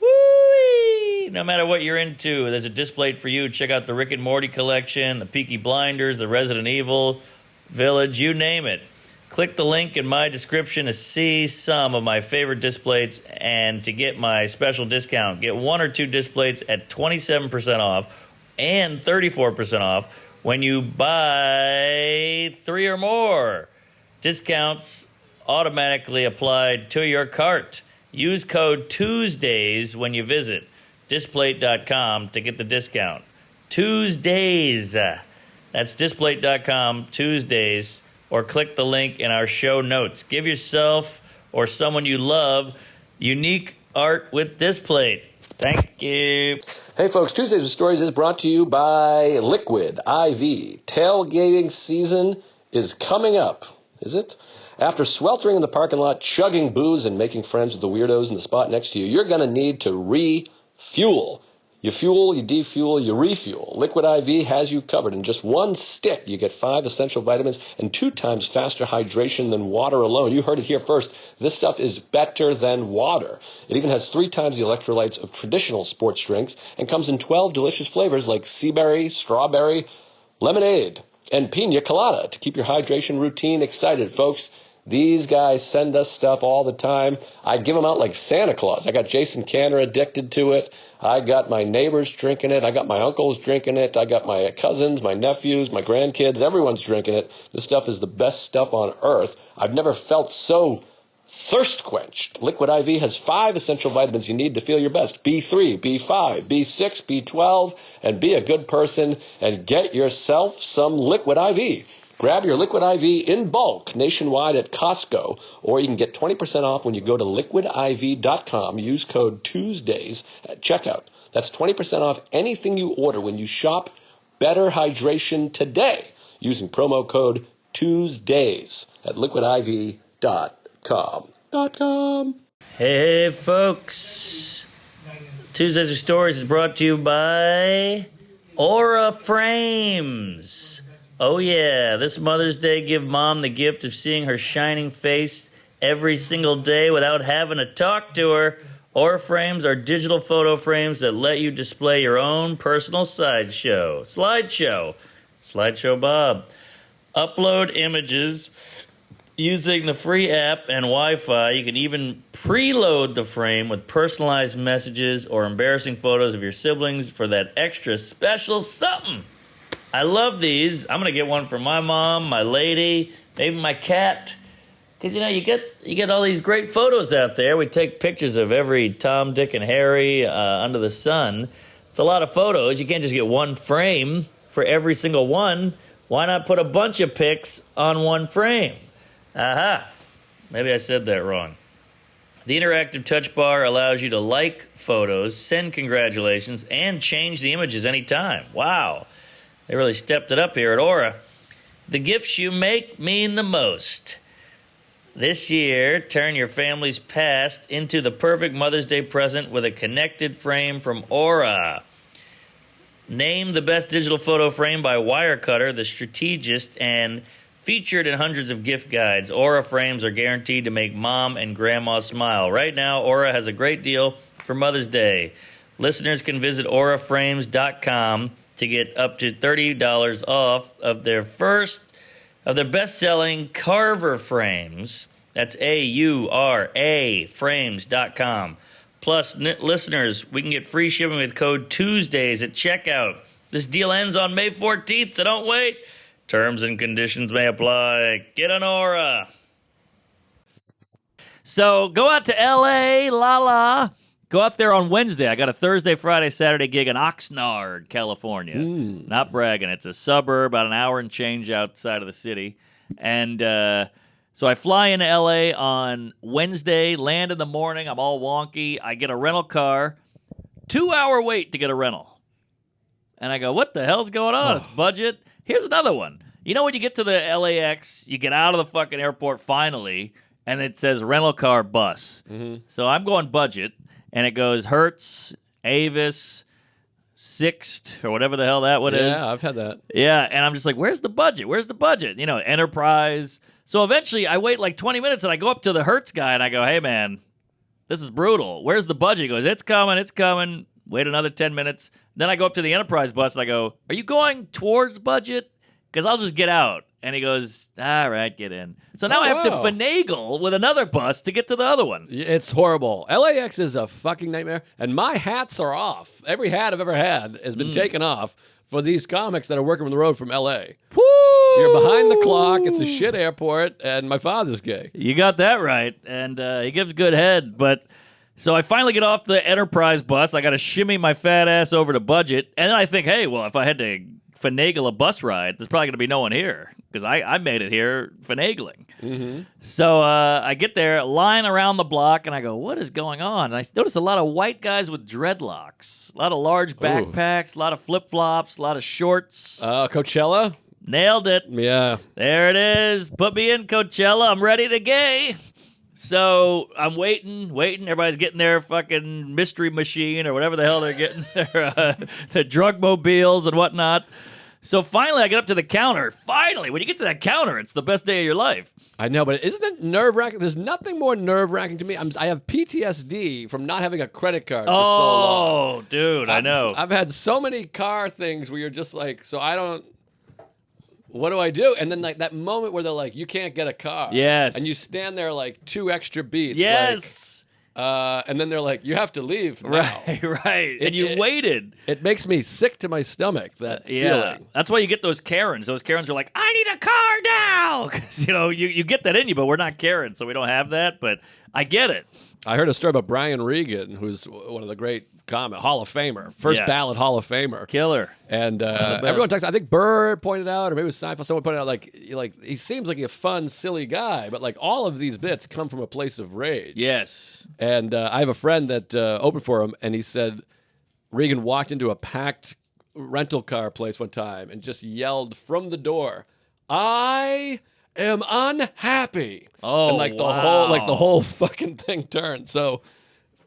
Woo! No matter what you're into, there's a Displate for you. Check out the Rick and Morty collection, the Peaky Blinders, the Resident Evil Village, you name it. Click the link in my description to see some of my favorite Displates and to get my special discount. Get one or two Displates at 27% off and 34% off when you buy three or more. Discounts automatically applied to your cart. Use code Tuesdays when you visit displate.com to get the discount. Tuesdays. That's displate.com Tuesdays or click the link in our show notes. Give yourself or someone you love unique art with Displate. Thank you. Hey folks, Tuesdays with Stories is brought to you by Liquid IV. Tailgating season is coming up, is it? After sweltering in the parking lot, chugging booze, and making friends with the weirdos in the spot next to you, you're going to need to refuel. You fuel, you defuel, you refuel. Liquid IV has you covered. In just one stick, you get five essential vitamins and two times faster hydration than water alone. You heard it here first. This stuff is better than water. It even has three times the electrolytes of traditional sports drinks and comes in 12 delicious flavors like sea berry, strawberry, lemonade, and pina colada to keep your hydration routine excited, folks. These guys send us stuff all the time. I give them out like Santa Claus. I got Jason Canner addicted to it. I got my neighbors drinking it. I got my uncles drinking it. I got my cousins, my nephews, my grandkids. Everyone's drinking it. This stuff is the best stuff on earth. I've never felt so thirst quenched. Liquid IV has five essential vitamins you need to feel your best B3, B5, B6, B12, and be a good person and get yourself some Liquid IV. Grab your Liquid IV in bulk nationwide at Costco, or you can get 20% off when you go to liquidiv.com. Use code Tuesdays at checkout. That's 20% off anything you order when you shop Better Hydration today using promo code Tuesdays at liquidiv.com. Com. Hey, folks. Tuesdays with Stories is brought to you by Aura Frames. Oh, yeah, this Mother's Day, give mom the gift of seeing her shining face every single day without having to talk to her. Aura Frames are digital photo frames that let you display your own personal sideshow. Slideshow. Slideshow Bob. Upload images Using the free app and Wi Fi, you can even preload the frame with personalized messages or embarrassing photos of your siblings for that extra special something. I love these. I'm gonna get one for my mom, my lady, maybe my cat. Cause you know you get you get all these great photos out there. We take pictures of every Tom, Dick, and Harry uh, under the sun. It's a lot of photos. You can't just get one frame for every single one. Why not put a bunch of pics on one frame? Aha. Maybe I said that wrong. The interactive touch bar allows you to like photos, send congratulations, and change the images anytime. Wow. They really stepped it up here at Aura. The gifts you make mean the most. This year, turn your family's past into the perfect Mother's Day present with a connected frame from Aura. Named the best digital photo frame by Wirecutter, the strategist, and featured in hundreds of gift guides. Aura frames are guaranteed to make mom and grandma smile. Right now, Aura has a great deal for Mother's Day. Listeners can visit auraframes.com to get up to $30 off of their first of their best-selling Carver frames. That's A U R A frames.com. Plus, listeners, we can get free shipping with code Tuesdays at checkout. This deal ends on May 14th, so don't wait. Terms and conditions may apply. Get an aura. So go out to LA, la la. Go out there on Wednesday. I got a Thursday, Friday, Saturday gig in Oxnard, California. Not bragging. It's a suburb, about an hour and change outside of the city. And uh, so I fly into LA on Wednesday, land in the morning. I'm all wonky. I get a rental car. Two hour wait to get a rental. And I go, what the hell's going on? It's budget. Here's another one. You know when you get to the LAX, you get out of the fucking airport finally, and it says rental car bus. So I'm going budget, and it goes Hertz, Avis, Sixt, or whatever the hell that one is. Yeah, I've had that. Yeah, and I'm just like, where's the budget? Where's the budget? You know, Enterprise. So eventually, I wait like 20 minutes and I go up to the Hertz guy and I go, "Hey, man, this is brutal. Where's the budget?" He goes, "It's coming, it's coming." Wait another 10 minutes. Then I go up to the Enterprise bus and I go, "Are you going towards budget? Because I'll just get out." And he goes, "All right, get in." So now Oh, I have wow. to finagle with another bus to get to the other one. It's horrible. LAX is a fucking nightmare, and my hats are off. Every hat I've ever had has Mm. been taken off for these comics that are working on the road from LA. Woo! You're behind the clock. It's a shit airport, and my father's gay. You got that right, and uh, he gives good head. But so I finally get off the Enterprise bus. I got to shimmy my fat ass over to budget, and then I think, hey, well, if I had to finagle a bus ride, there's probably going to be no one here because I, I made it here finagling. Mm-hmm. So uh, I get there, line around the block, and I go, "What is going on?" And I notice a lot of white guys with dreadlocks, a lot of large backpacks, a lot of flip flops, a lot of shorts. Uh, Coachella? Nailed it. Yeah. There it is. Put me in, Coachella. I'm ready to gay. So I'm waiting, waiting. Everybody's getting their fucking mystery machine or whatever the hell they're getting, their, uh, their drug mobiles and whatnot. So finally, I get up to the counter. Finally, when you get to that counter, it's the best day of your life. I know, but isn't it nerve wracking? There's nothing more nerve wracking to me. I'm, I have PTSD from not having a credit card for so long. Oh, dude, I I've- know. I've had so many car things where you're just like, so I don't. What do I do? And then like that moment where they're like, you can't get a car. Yes. And you stand there like two extra beats. like, yes. uh, and then they're like, you have to leave. now." Right, right. It- and you it- waited. It makes me sick to my stomach. That Yeah, feeling. that's why you get those Karens. Those Karens are like, I need a car now," because you know you, you get that in you, but we're not Karen, so we don't have that. But I get it. I heard a story about Brian Regan, who's one of the great comic Hall of Famer, first Yes. ballot Hall of Famer. Killer. And uh, everyone talks. I think Burr pointed out, or maybe it was Seinfeld. Someone pointed out, like, like he seems like a fun, silly guy, but like all of these bits come from a place of rage. Yes. And uh, I have a friend that uh, opened for him, and he said Regan walked into a packed rental car place one time and just yelled from the door, "I am unhappy." Oh, and like the whole, like the whole fucking thing turned. So.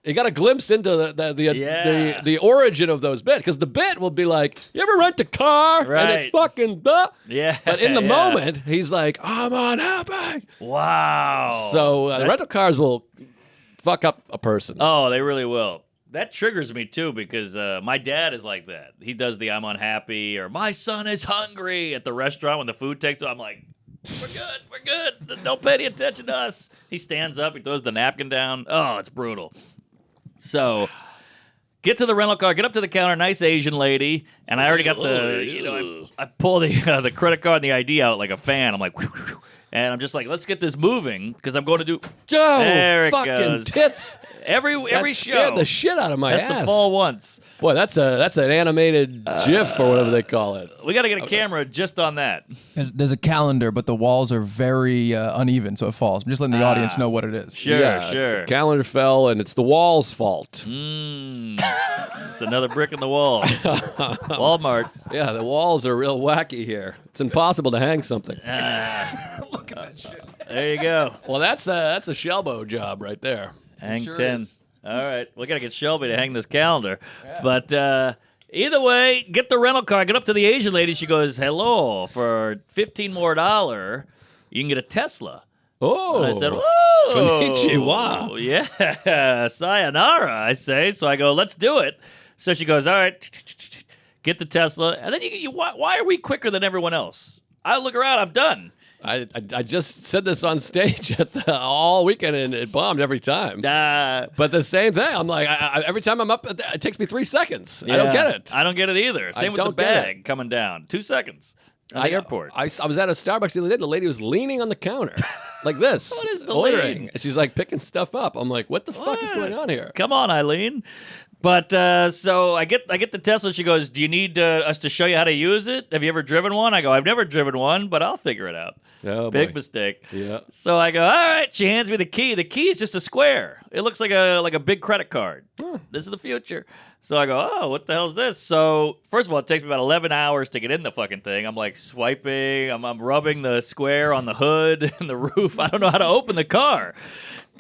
You got a glimpse into the the the, Yeah. the, the origin of those bits because the bit will be like, "You ever rent a car and it's fucking blah." Yeah. But in the yeah. moment, he's like, "I'm unhappy." Wow. So uh, rental cars will fuck up a person. Oh, they really will. That triggers me too because uh, my dad is like that. He does the "I'm unhappy" or "My son is hungry" at the restaurant when the food takes. I'm like, "We're good, we're good. Don't pay any attention to us." He stands up, he throws the napkin down. Oh, it's brutal. So, get to the rental car, get up to the counter, nice Asian lady, and I already got the, you know, I, I pull the uh, the credit card and the ID out like a fan. I'm like, and I'm just like, let's get this moving because I'm going to do Oh, There it fucking goes. tits! every every that show. the shit out of my That's ass. the fall once. Boy, that's a that's an animated GIF or whatever they call it. We got to get a camera just on that. There's, there's a calendar, but the walls are very uh, uneven, so it falls. I'm just letting the audience know what it is. Sure, yeah, sure. The calendar fell, and it's the wall's fault. Mm. it's another brick in the wall. Walmart. Yeah, the walls are real wacky here. It's impossible to hang something. Uh, Look at that shit. There you go. Well, that's a that's a Shelbo job right there. Hang sure 10. is. All right. We got to get Shelby to hang this calendar. But uh, either way, get the rental car. Get up to the Asian lady. She goes, hello, for 15 more dollar, you can get a Tesla. Oh, And I said, whoa. Konnichiwa. Yeah. Sayonara, I say. So I go, let's do it. So she goes, all right, get the Tesla. And then you, you why, why are we quicker than everyone else? I look around, I'm done. I, I I just said this on stage at the, all weekend, and it bombed every time. Uh, But the same thing. I'm like, I, I, every time I'm up, it takes me three seconds. I don't get it. I don't get it either. Same with the don't get it. bag coming down. Two seconds at the airport. I, I was at a Starbucks the other day. The lady was leaning on the counter like this, What is the ordering. And she's like picking stuff up. I'm like, what the fuck is going on here? Come on, Eileen. But uh, so I get I get the Tesla. She goes, "Do you need uh, us to show you how to use it? Have you ever driven one?" I go, "I've never driven one, but I'll figure it out." Oh, Big boy. mistake. Yeah. So I go, "All right." She hands me the key. The key is just a square. It looks like a like a big credit card. This is the future. So I go, "Oh, what the hell is this?" So first of all, it takes me about eleven hours to get in the fucking thing. I'm like swiping. I'm I'm rubbing the square on the hood and the roof. I don't know how to open the car.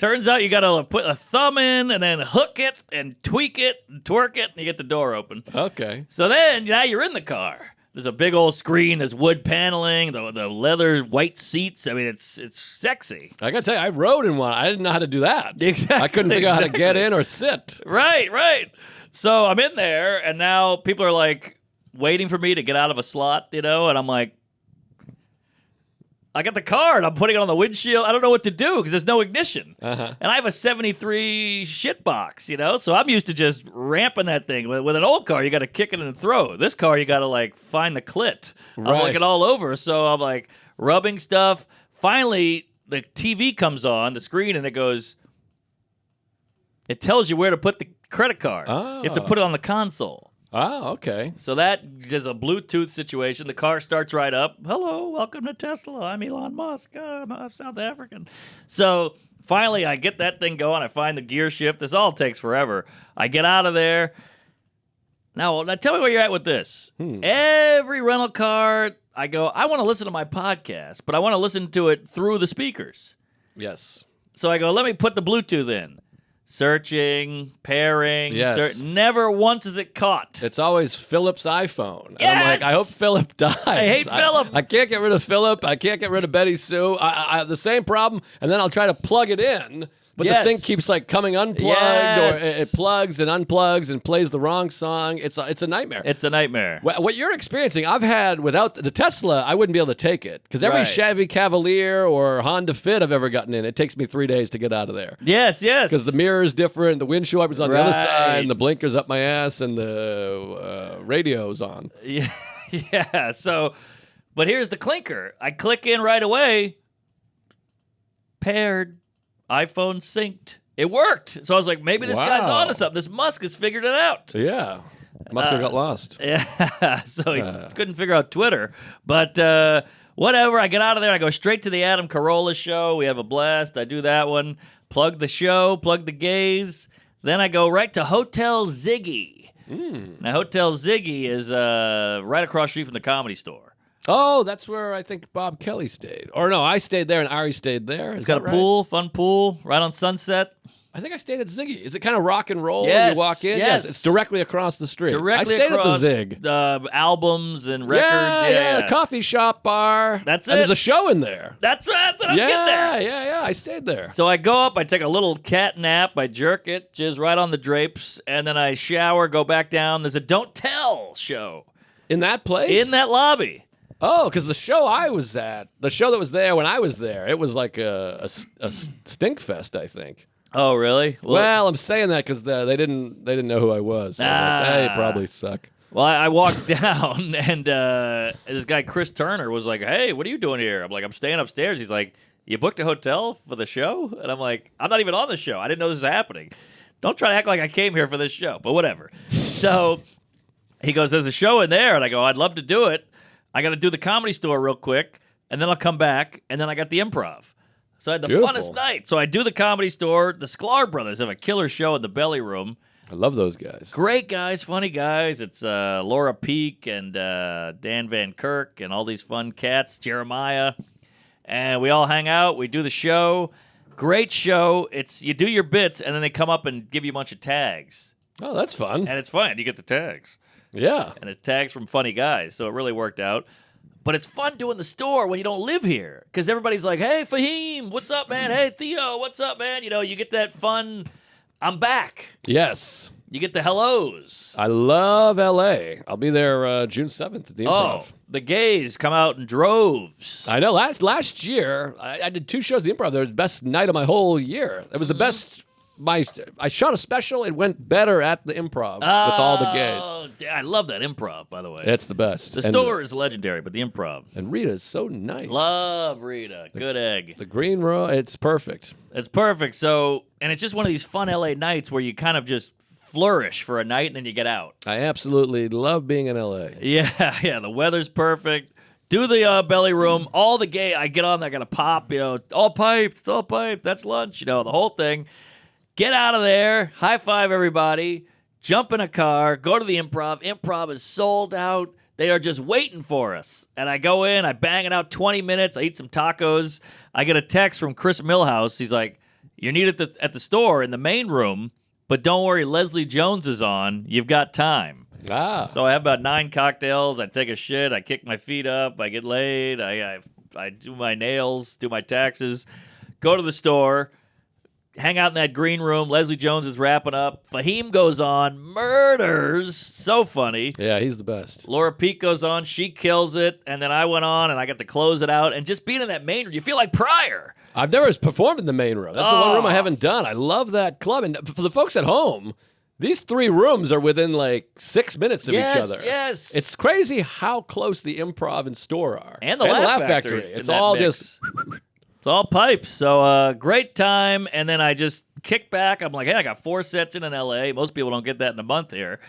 Turns out you gotta put a thumb in and then hook it and tweak it and twerk it, and you get the door open. Okay. So then now you're in the car. There's a big old screen. There's wood paneling. The the leather white seats. I mean, it's it's sexy. I gotta tell you, I rode in one. I didn't know how to do that. Exactly, I couldn't figure out how to get in or sit. Right, right. So I'm in there, and now people are like waiting for me to get out of a slot, you know, and I'm like, I got the card. I'm putting it on the windshield. I don't know what to do because there's no ignition. Uh-huh. And I have a 73 shit box, you know? So I'm used to just ramping that thing. With, with an old car, you got to kick it and throw. This car, you got to like find the clit. I'm Right. looking all over. So I'm like rubbing stuff. Finally, the TV comes on, the screen, and it goes, it tells you where to put the credit card. You have to Oh. put it on the console. Oh, okay. So that is a Bluetooth situation. The car starts right up. Hello, welcome to Tesla. I'm Elon Musk. I'm uh, South African. So finally, I get that thing going. I find the gear shift. This all takes forever. I get out of there. Now, now tell me where you're at with this. Every rental car, I go, I want to listen to my podcast, but I want to listen to it through the speakers. Yes. So I go, let me put the Bluetooth in. Searching, pairing. Yes. search- never once is it caught. It's always Philip's iPhone. And I'm like, I hope Philip dies. I hate Philip. I, can't get rid of Philip. I can't get rid of Betty Sue. I, I, I have the same problem. And then I'll try to plug it in, but Yes. the thing keeps like coming unplugged Yes. or it, it plugs and unplugs and plays the wrong song. It's a, it's a nightmare. It's a nightmare. What what you're experiencing, I've had without the Tesla, I wouldn't be able to take it because every Right. Chevy Cavalier or Honda Fit I've ever gotten in, it takes me three days to get out of there Yes, yes. because the mirror is different, the windshield wipers on the other side, and the blinkers up my ass, and the uh, radio's on. Yeah, yeah. So, but here's the clinker. I click in right away. Paired, iPhone synced. It worked. So I was like, maybe this guy's Wow. onto something. This Musk has figured it out. Yeah, Musk Uh, got lost. Yeah. so he Uh. couldn't figure out Twitter. But uh, whatever. I get out of there. I go straight to the Adam Carolla show. We have a blast. I do that one. Plug the show. Plug the gays. Then I go right to Hotel Ziggy. Hmm. Now, Hotel Ziggy is uh, right across the street from the comedy store. Oh, that's where I think Bob Kelly stayed. Or no, I stayed there and Ari stayed there. It's got a pool, fun pool, right on Sunset. I think I stayed at Ziggy. Is it kind of rock and roll? Yes, you walk in. yes. it's directly across the street. Directly I stayed across, at the Zig. Uh, albums and records. Yeah, Yeah, yeah, coffee shop bar. That's and There's a show in there. That's, that's what I was getting there. Yeah, yeah, yeah. I stayed there. So I go up, I take a little cat nap, I jerk it, jizz right on the drapes, and then I shower, go back down. There's a Don't Tell show In that place? in that lobby. Oh, because the show I was at, the show that was there when I was there, it was like a a stink fest, I think. Oh, really? Well, I'm saying that because they didn't they didn't know who I was. So I was like, hey, Ah. probably suck. Well, I, I walked down, and uh, this guy Chris Turner was like, "Hey, what are you doing here?" I'm like, "I'm staying upstairs." He's like, "You booked a hotel for the show?" And I'm like, "I'm not even on the show. I didn't know this was happening. Don't try to act like I came here for this show." But whatever. so he goes, "There's a show in there," and I go, "I'd love to do it. I got to do the comedy store real quick, and then I'll come back, and then I got the improv." So I had the Beautiful. funnest night. So I do the comedy store. The Sklar brothers have a killer show in the belly room. I love those guys. Great guys, funny guys. It's uh, Laura Peek and uh, Dan Van Kirk and all these fun cats, Jeremiah. And we all hang out. We do the show. Great show. It's you do your bits and then they come up and give you a bunch of tags. Oh, that's fun. And it's fun. You get the tags. Yeah. And it's tags from funny guys. So it really worked out. But it's fun doing the store when you don't live here. Because everybody's like, hey, Fahim, what's up, man? Hey, Theo, what's up, man? You know, you get that fun, I'm back. Yes. You get the hellos. I love LA. I'll be there uh, June 7th at the improv. Oh, the gays come out in droves. I know. Last last year, I, I did two shows at the Improv. It was the best night of my whole year. It was the best. My I shot a special. It went better at the Improv with all the gays. Oh, I love that improv, by the way. It's the best. the And- store is legendary, but the improv. and Rita is so nice. Love Rita. Good egg. the green room, It's perfect. It's perfect. So, and it's just one of these fun LA nights where you kind of just flourish for a night and then you get out. I absolutely love being in LA. Yeah, yeah. The weather's perfect. Do the uh, belly room. All the gay. I get on there, I gotta pop. You know, all piped. It's all piped. That's lunch. You know, the whole thing. Get out of there. High five everybody. Jump in a car. Go to the improv. Improv is sold out. They are just waiting for us. And I go in. I bang it out 20 minutes. I eat some tacos. I get a text from Chris Millhouse. He's like, "You're needed at the, at the store in the main room, but don't worry. Leslie Jones is on. You've got time." Ah. So I have about nine cocktails. I take a shit. I kick my feet up. I get laid. I, I I do my nails, do my taxes, go to the store, hang out in that green room. Leslie Jones is wrapping up. Fahim goes on, murders. So funny. yeah, he's the best. Laura Peek goes on, she kills it, and then I went on and I got to close it out. And just being in that main room, you feel like Pryor. I've never performed in the main room. That's the one room I Oh. haven't done. I love that club. And for the folks at home, these three rooms are within like six minutes of yes, each other. yes. It's crazy how close the improv and store are. and the Laugh, Factory. It's all just it's all pipes. So uh, great time, and then I just kick back. I'm like, hey, I got four sets in in L.A. Most people don't get that in a month here.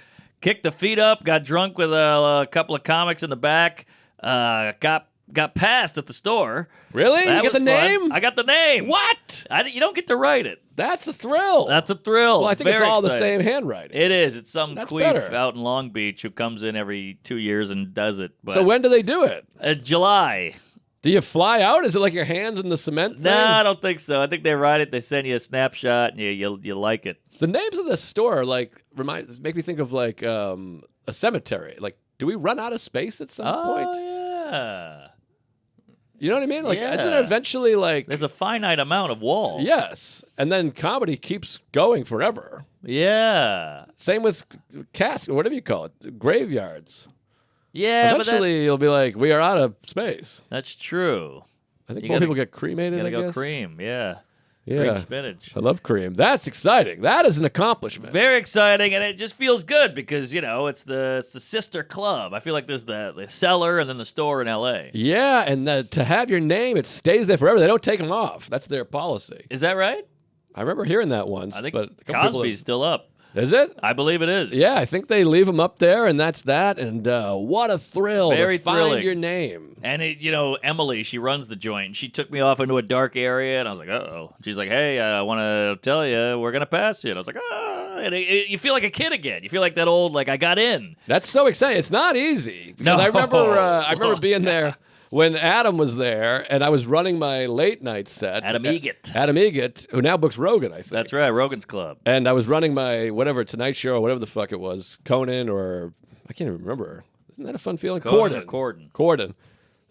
Kicked the feet up, got drunk with a, a couple of comics in the back. Uh, got got passed at the store. really. That you was the fun. name? I got the name. what? I, you don't get to write it. That's a thrill. That's a thrill. well, I think it's Very all the same handwriting. It is. It's some That's queef better. out in Long Beach who comes in every two years and does it. But so when do they do it? uh, July. Do you fly out? Is it like your hands in the cement? No, thing? I don't think so. I think they write it. They send you a snapshot, and you you, you like it. The names of the store like remind make me think of like um, a cemetery. Like, do we run out of space at some oh point? yeah. You know what I mean? Like, isn't it eventually like There's a finite amount of wall. yes, and then comedy keeps going forever. Yeah. Same with casket, whatever you call it, graveyards. Yeah, but that, Eventually, you'll be like, we are out of space. that's true. I think You more gotta- people get cremated. Gotta I go guess. cream. Yeah. Cream Yeah, spinach. I love cream. That's exciting. That is an accomplishment. Very exciting, and it just feels good because you know it's the it's the sister club. I feel like there's the the cellar and then the store in L.A. yeah, and the, to have your name, it stays there forever. They don't take them off. That's their policy. Is that right? I remember hearing that once. I think but a couple people Cosby's still up. Is it? I believe it is. Yeah, I think they leave them up there, and that's that. And uh, what a thrill Very to find your name. And it, you know, Emily, she runs the joint. She took me off into a dark area, and I was like, "Uh oh." She's like, "Hey, I want to tell you, we're gonna pass you." And I was like, "Ah!" And it, it- you feel like a kid again. You feel like that old, like I got in. That's so exciting. It's not easy because I remember uh, I remember being there when Adam was there, and I was running my late night set. Adam Eget. Adam Eget, who now books Rogan, I think. That's right, Rogan's Club. And I was running my whatever Tonight Show or whatever the fuck it was, Conan or I can't even remember. Isn't that a fun feeling? Conan or Corden. Corden. Corden.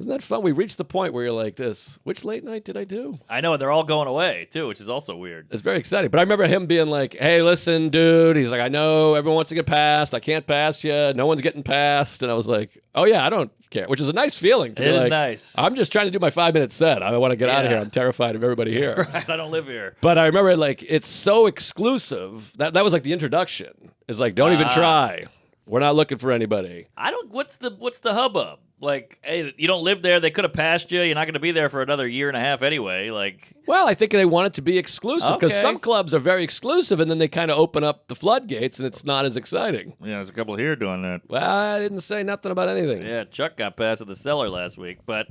Isn't that fun? We reached the point where you're like this. Which late night did I do? I know, and they're all going away too, which is also weird. It's very exciting. But I remember him being like, "Hey, listen, dude." He's like, "I know everyone wants to get past. I can't pass you. No one's getting past." And I was like, "Oh yeah, I don't care," which is a nice feeling. To It be is like, nice. I'm just trying to do my five minute set. I want to get out of here. I'm terrified of everybody here. I don't live here. But I remember like it's so exclusive. That that was like the introduction. It's like don't even try. We're not looking for anybody. I don't. What's the what's the hubbub? Like, hey, you don't live there. They could have passed you. You're not going to be there for another year and a half anyway. Like, Well, I think they want it to be exclusive because Okay. some clubs are very exclusive, and then they kind of open up the floodgates, and it's not as exciting. yeah, there's a couple here doing that. Well, I didn't say nothing about anything. Yeah, Chuck got past at the cellar last week, but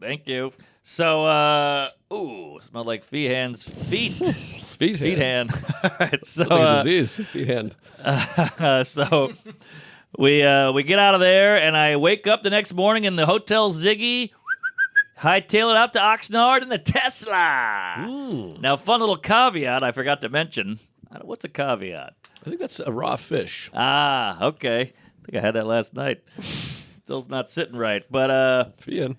thank you. So, uh, ooh, smelled like Feehan's feet. Feet, feet hand. hand. Right, so, uh, disease. Feet hand. uh, so we uh, we get out of there, and I wake up the next morning in the Hotel Ziggy. Hightail it out to Oxnard in the Tesla. Now, fun little caveat I forgot to mention. What's a caveat? I think that's a raw fish. Ah, okay. I think I had that last night. Still not sitting right. But uh Feet hand.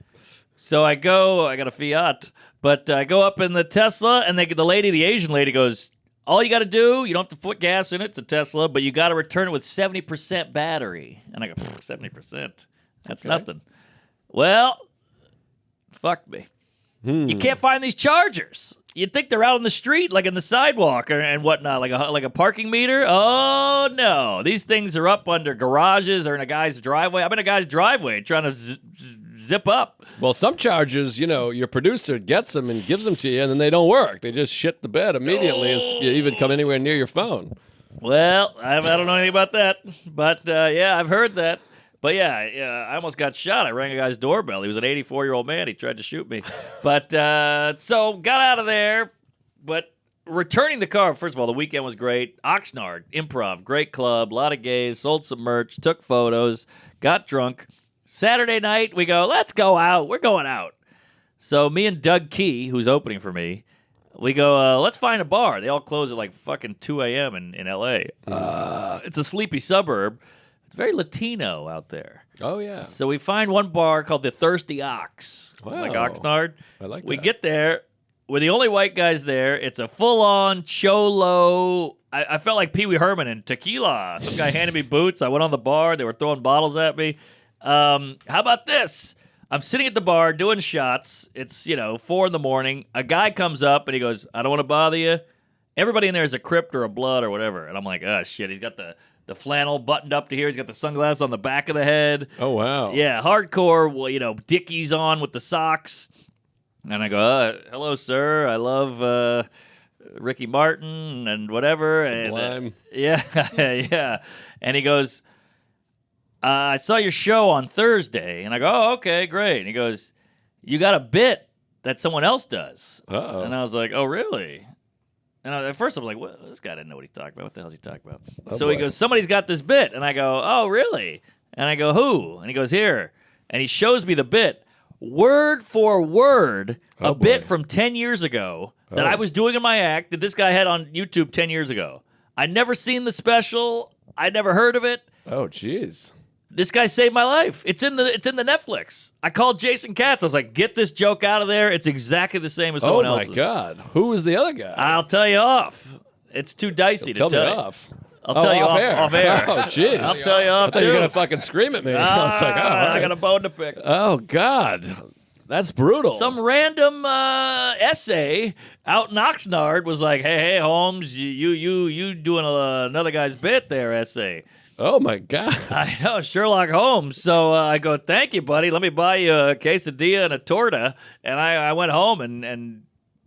So I go, I got a Fiat, but I go up in the Tesla and they the lady, the Asian lady goes, "All you got to do, you don't have to put gas in it, it's a Tesla, but you got to return it with 70% battery." And I go, "70%? That's Okay. nothing." Well, fuck me. You hmm. can't find these chargers. You'd think they're out on the street, like in the sidewalk or, and whatnot, like a like a parking meter. Oh no, these things are up under garages or in a guy's driveway. I'm in a guy's driveway trying to z- z- zip up. Well, some charges, you know, your producer gets them and gives them to you, and then they don't work. They just shit the bed immediately as you even come anywhere near your phone. Well, I, I don't know anything about that, but uh, yeah, I've heard that. But yeah, yeah, I almost got shot. I rang a guy's doorbell. He was an 84 year old man. He tried to shoot me. But uh, so got out of there. But returning the car, first of all, the weekend was great. Oxnard Improv, great club, a lot of gays, sold some merch, took photos, got drunk. Saturday night, we go, let's go out. We're going out. So me and Doug Key, who's opening for me, we go, uh, let's find a bar. They all close at like fucking 2 a.m. in, in L.A. Uh, it's a sleepy suburb. It's very Latino out there. Oh yeah. So we find one bar called the Thirsty Ox, like Oxnard. I like that. We get there. We're the only white guys there. It's a full-on cholo. I, I felt like Pee Wee Herman and tequila. Some guy handed me boots. I went on the bar. They were throwing bottles at me. Um, how about this? I'm sitting at the bar doing shots. It's you know four in the morning. A guy comes up and he goes, "I don't want to bother you." Everybody in there is a crypt or a blood or whatever, and I'm like, "Oh shit!" He's got the the flannel buttoned up to here. He's got the sunglasses on the back of the head. Oh wow. Yeah, hardcore. Well, you know, Dickies on with the socks, and I go, uh, "Hello, sir. I love uh, Ricky Martin and whatever." And, uh, Sublime. yeah, yeah. And he goes, uh, "I saw your show on Thursday," and I go, "Oh, okay, great." And he goes, "You got a bit that someone else does," Uh-oh. and I was like, "Oh, really?" And I, at first, I'm like, "What? This guy didn't know what he talked about. What the hell's he talking about?" Oh, so he goes, "Somebody's got this bit," and I go, "Oh, really?" And I go, "Who?" And he goes, "Here," and he shows me the bit, word for word, Oh, a bit from ten years ago that Oh. I was doing in my act that this guy had on YouTube ten years ago. I'd never seen the special. I'd never heard of it. Oh jeez. This guy saved my life. It's in the it's in the Netflix. I called Jason Katz. I was like, "Get this joke out of there. It's exactly the same as someone else's. Oh my else's." god. Who was the other guy? I'll tell you off. It's too dicey Tell to me tell you. off. I'll Oh, tell you off off, air. off air. Oh jeez. I'll tell you off I thought you were gonna fucking scream at me. I was like, oh, all Ah, I got a bone to pick. oh god, that's brutal. Some random uh, essay out in Oxnard was like, "Hey, hey, Holmes, you, you, you, you doing a, another guy's bit there?" Essay. Oh my god. I know Sherlock Holmes. So uh, I go, "Thank you, buddy. Let me buy you a quesadilla and a torta." And I, I went home and and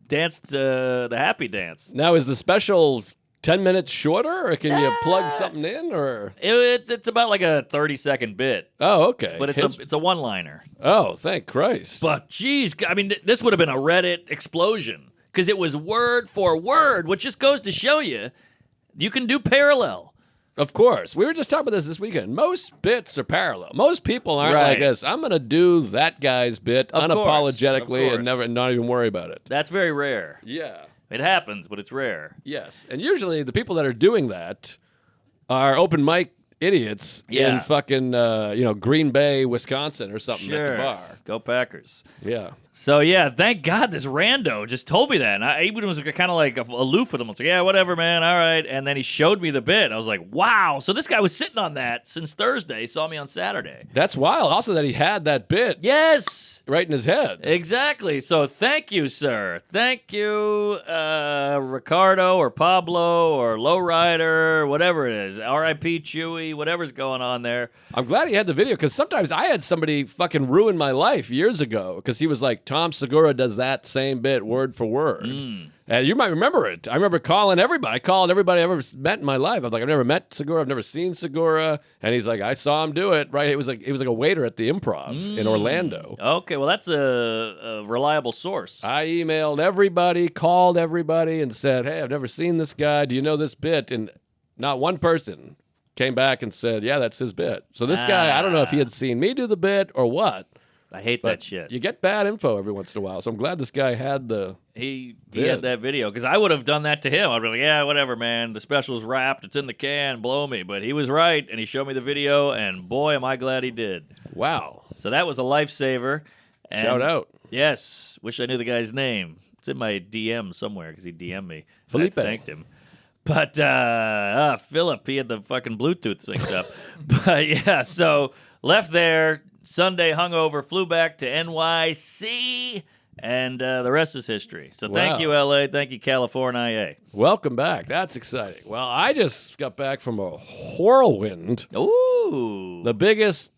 danced uh, the happy dance. Now is the special ten minutes shorter, or can you plug something in, or? It, it's it's about like a thirty second bit, Oh okay. but it's His- a it's a one liner. oh thank Christ. But geez, I mean, th- this would have been a Reddit explosion because it was word for word, which just goes to show you you can do parallel. Of course. We were just talking about this this weekend. Most bits are parallel. Most people aren't Right. like this. I'm going to do that guy's bit Of unapologetically course. and never not even worry about it. That's very rare. Yeah. It happens, but it's rare. Yes. And usually the people that are doing that are open mic idiots Yeah. in fucking uh, you know, Green Bay, Wisconsin or something at Sure. the bar. Go Packers. Yeah. So yeah, thank God this rando just told me that. And I even was kind of like aloof with him. I was like, yeah, whatever, man. All right. And then he showed me the bit. I was like, wow. So this guy was sitting on that since Thursday. Saw me on Saturday. That's wild. Also that he had that bit Yes. right in his head. Exactly. So thank you, sir. Thank you, uh, Ricardo or Pablo or Lowrider, whatever it is. R.I.P. Chewy, whatever's going on there. I'm glad he had the video because sometimes I had somebody fucking ruin my life years ago because he was like, Tom Segura does that same bit word for word. Mm. And you might remember it. I remember calling everybody. I called everybody I ever met in my life. I was like, I've never met Segura. I've never seen Segura. And he's like, I saw him do it. Right? It was like he was like a waiter at the Improv in mm. Orlando. Okay, well, that's a, a reliable source. I emailed everybody, called everybody, and said, Hey, I've never seen this guy. Do you know this bit? And not one person came back and said, Yeah, that's his bit. So this guy, I don't know if he had ah. seen me do the bit or what. I hate that shit. You get bad info every once in a while. So I'm glad this guy had the. He he Vid. had that video because I would have done that to him. I'd be like, yeah, whatever, man. The special's wrapped. It's in the can. Blow me. But he was right, and he showed me the video, and boy, am I glad he did. Wow. So that was a lifesaver. And Shout out. Yes. Wish I knew the guy's name. It's in my DM somewhere because he DM'd me. Felipe. I thanked him. But uh, uh Philip, he had the fucking Bluetooth synced up. but yeah, so left there Sunday hungover, flew back to NYC, and uh, the rest is history. So Wow. thank you, LA. Thank you, California. Welcome back. That's exciting. Well, I just got back from a whirlwind. Ooh. The biggest,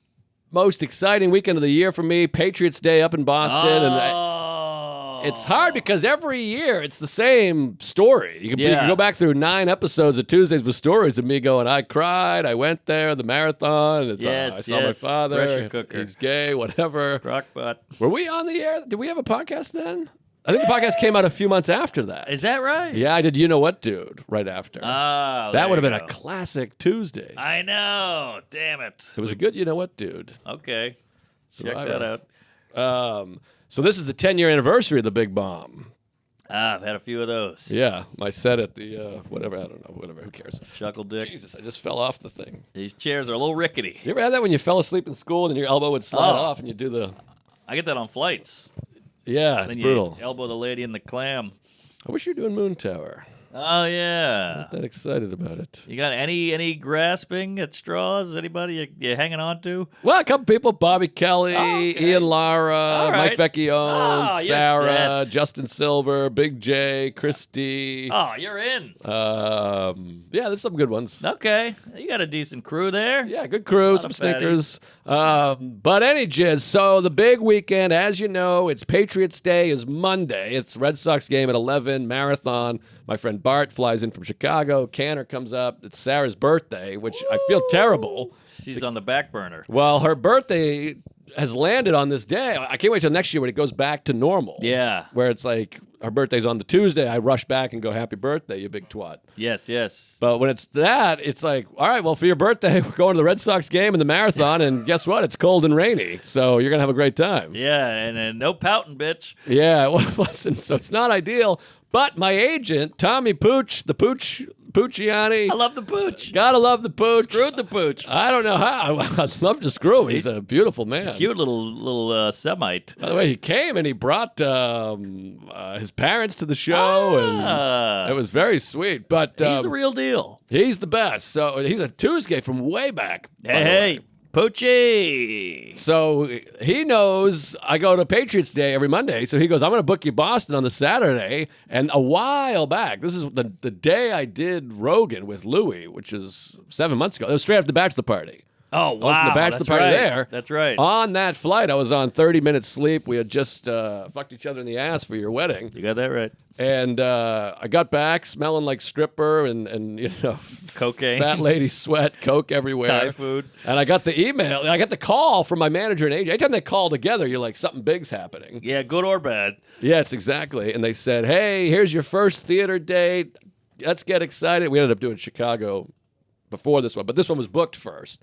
most exciting weekend of the year for me, Patriots Day up in Boston. And I, oh. It's hard because every year it's the same story. You can, you can go back through nine episodes of Tuesdays with stories of me going, I cried, I went there, the marathon. It's, uh, Yes, I saw my yes, father. pressure cooker. He's gay, whatever. Crockpot. Were we on the air? Did we have a podcast then? I think the podcast came out a few months after that. Is that right? Yeah, I did. You know what, dude? Right after. Ah, that would have been go. a classic Tuesdays. I know. Damn it. it was a good, you know what, dude. Okay. Check Survivor. that out. Um, so this is the 10 year anniversary of the Big Bomb. Ah, I've had a few of those. Yeah, my set at the uh, whatever. I don't know. Whatever. Who cares? Chuckle dick. Jesus, I just fell off the thing. These chairs are a little rickety. You ever had that when you fell asleep in school and your elbow would slide Oh. off and you do the? I get that on flights. Yeah, it's Then you brutal. elbow the lady in the clam. I wish you were doing Moon Tower. Oh yeah. Not that excited about it. You got any any grasping at straws? Anybody you, you hanging on to? Well, a couple people: Bobby Kelly, Okay. Ian Lara, All Mike right. Vecchione, Ah, you're Sarah. Justin Silver, Big J, Christy. Oh, you're in. Um, yeah, there's some good ones. Okay, you got a decent crew there. Yeah, good crew, some sneakers. Um, but any jizz. So the big weekend, as you know, it's Patriots Day is Monday. It's Red Sox game at 11, marathon. My friend Bart flies in from Chicago. Canner comes up. It's Sarah's birthday, which I feel terrible. She's on the back burner. Well, her birthday has landed on this day. I can't wait till next year when it goes back to normal. Yeah. Where it's like her birthday's on the Tuesday. I rush back and go, Happy birthday, you big twat. Yes, yes. But when it's that, it's like, all right, well, for your birthday, we're going to the Red Sox game and the marathon, and guess what? It's cold and rainy, so you're gonna have a great time. Yeah, and, and no pouting, bitch. Yeah, it wasn't. So it's not ideal. But my agent, Tommy Pooch, the Pooch Poochiani, I love the pooch. gotta love the Pooch. Screwed the pooch. I don't know how. I'd love to screw him. He's a beautiful man. Cute little little uh, Semite. By the way, he came and he brought um, uh, his parents to the show, Ah. and it was very sweet. But He's um, the real deal. he's the best. So he's a Tuesday from way back. Hey, hey, Poochie. So he knows I go to Patriots Day every Monday. So he goes, I'm going to book you Boston on the Saturday. And a while back, this is the, the day I did Rogan with Louie, which is seven months ago. It was straight after the bachelor party. Oh Went wow, from the bachelor that's party right. there. That's right. On that flight, I was on 30 minutes sleep. We had just uh, fucked each other in the ass for your wedding. you got that right. And uh, I got back smelling like stripper and, and you know, Cocaine. fat lady sweat, coke everywhere. Thai food. And I got the email. I got the call from my manager and agent. Anytime they call together, you're like, something big's happening. Yeah, good or bad. Yes, exactly. And they said, hey, here's your first theater date. Let's get excited. We ended up doing Chicago before this one, but this one was booked first.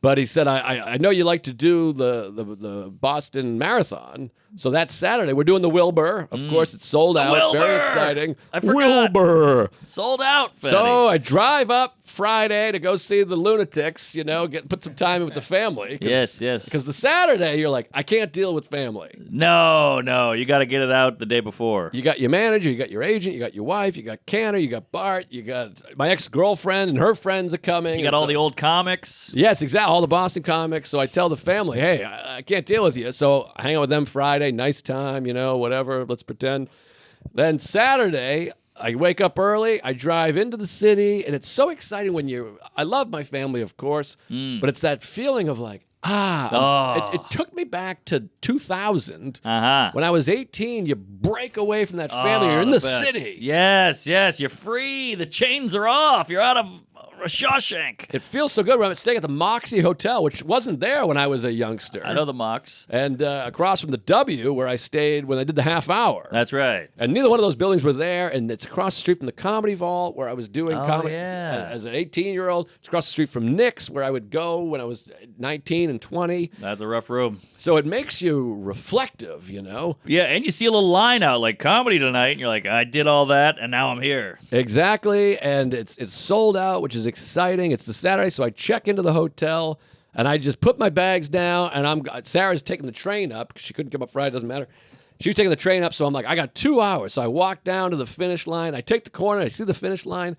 But he said, I, I, I know you like to do the, the, the Boston Marathon. So that's Saturday. We're doing the Wilbur. Of mm. course, it's sold out. Very exciting. I forgot. Wilbur. Sold out. So I drive up Friday to go see the lunatics, you know, get put some time in with the family. Yes, yes. Because the Saturday, you're like, I can't deal with family. no, no, you got to get it out the day before. You got your manager, you got your agent, you got your wife, you got Canner, you got Bart, you got my ex girlfriend and her friends are coming. You got all a- the old comics. Yes, exactly. All the Boston comics. So I tell the family, hey, I, I can't deal with you. So I hang out with them Friday, nice time, you know, whatever. Let's pretend. Then Saturday, I wake up early. I drive into the city, and it's so exciting when you. I love my family, of course, but it's that feeling of like, ah, Oh. it, it took me back to 2000. Uh huh. When I was 18, you break away from that family. You're in the, city. Yes, yes. You're free. The chains are off. You're out of Shawshank. It feels so good when I'm staying at the Moxy Hotel, which wasn't there when I was a youngster. I know the Mox. and uh, across from the W where I stayed when I did the half hour. That's right. and neither one of those buildings were there, and it's across the street from the Comedy Vault where I was doing Oh, comedy yeah. as an 18 year old. It's across the street from Nick's where I would go when I was 19 and 20. That's a rough room. So it makes you reflective, you know? Yeah, and you see a little line out like comedy tonight, and you're like, I did all that, and now I'm here. Exactly, and it's it's sold out, which is exciting. It's the Saturday, so I check into the hotel and I just put my bags down, and I'm Sarah's taking the train up because she couldn't come up Friday. Doesn't matter. She was taking the train up, so I'm like, I got two hours. So I walk down to the finish line. I take the corner. I see the finish line.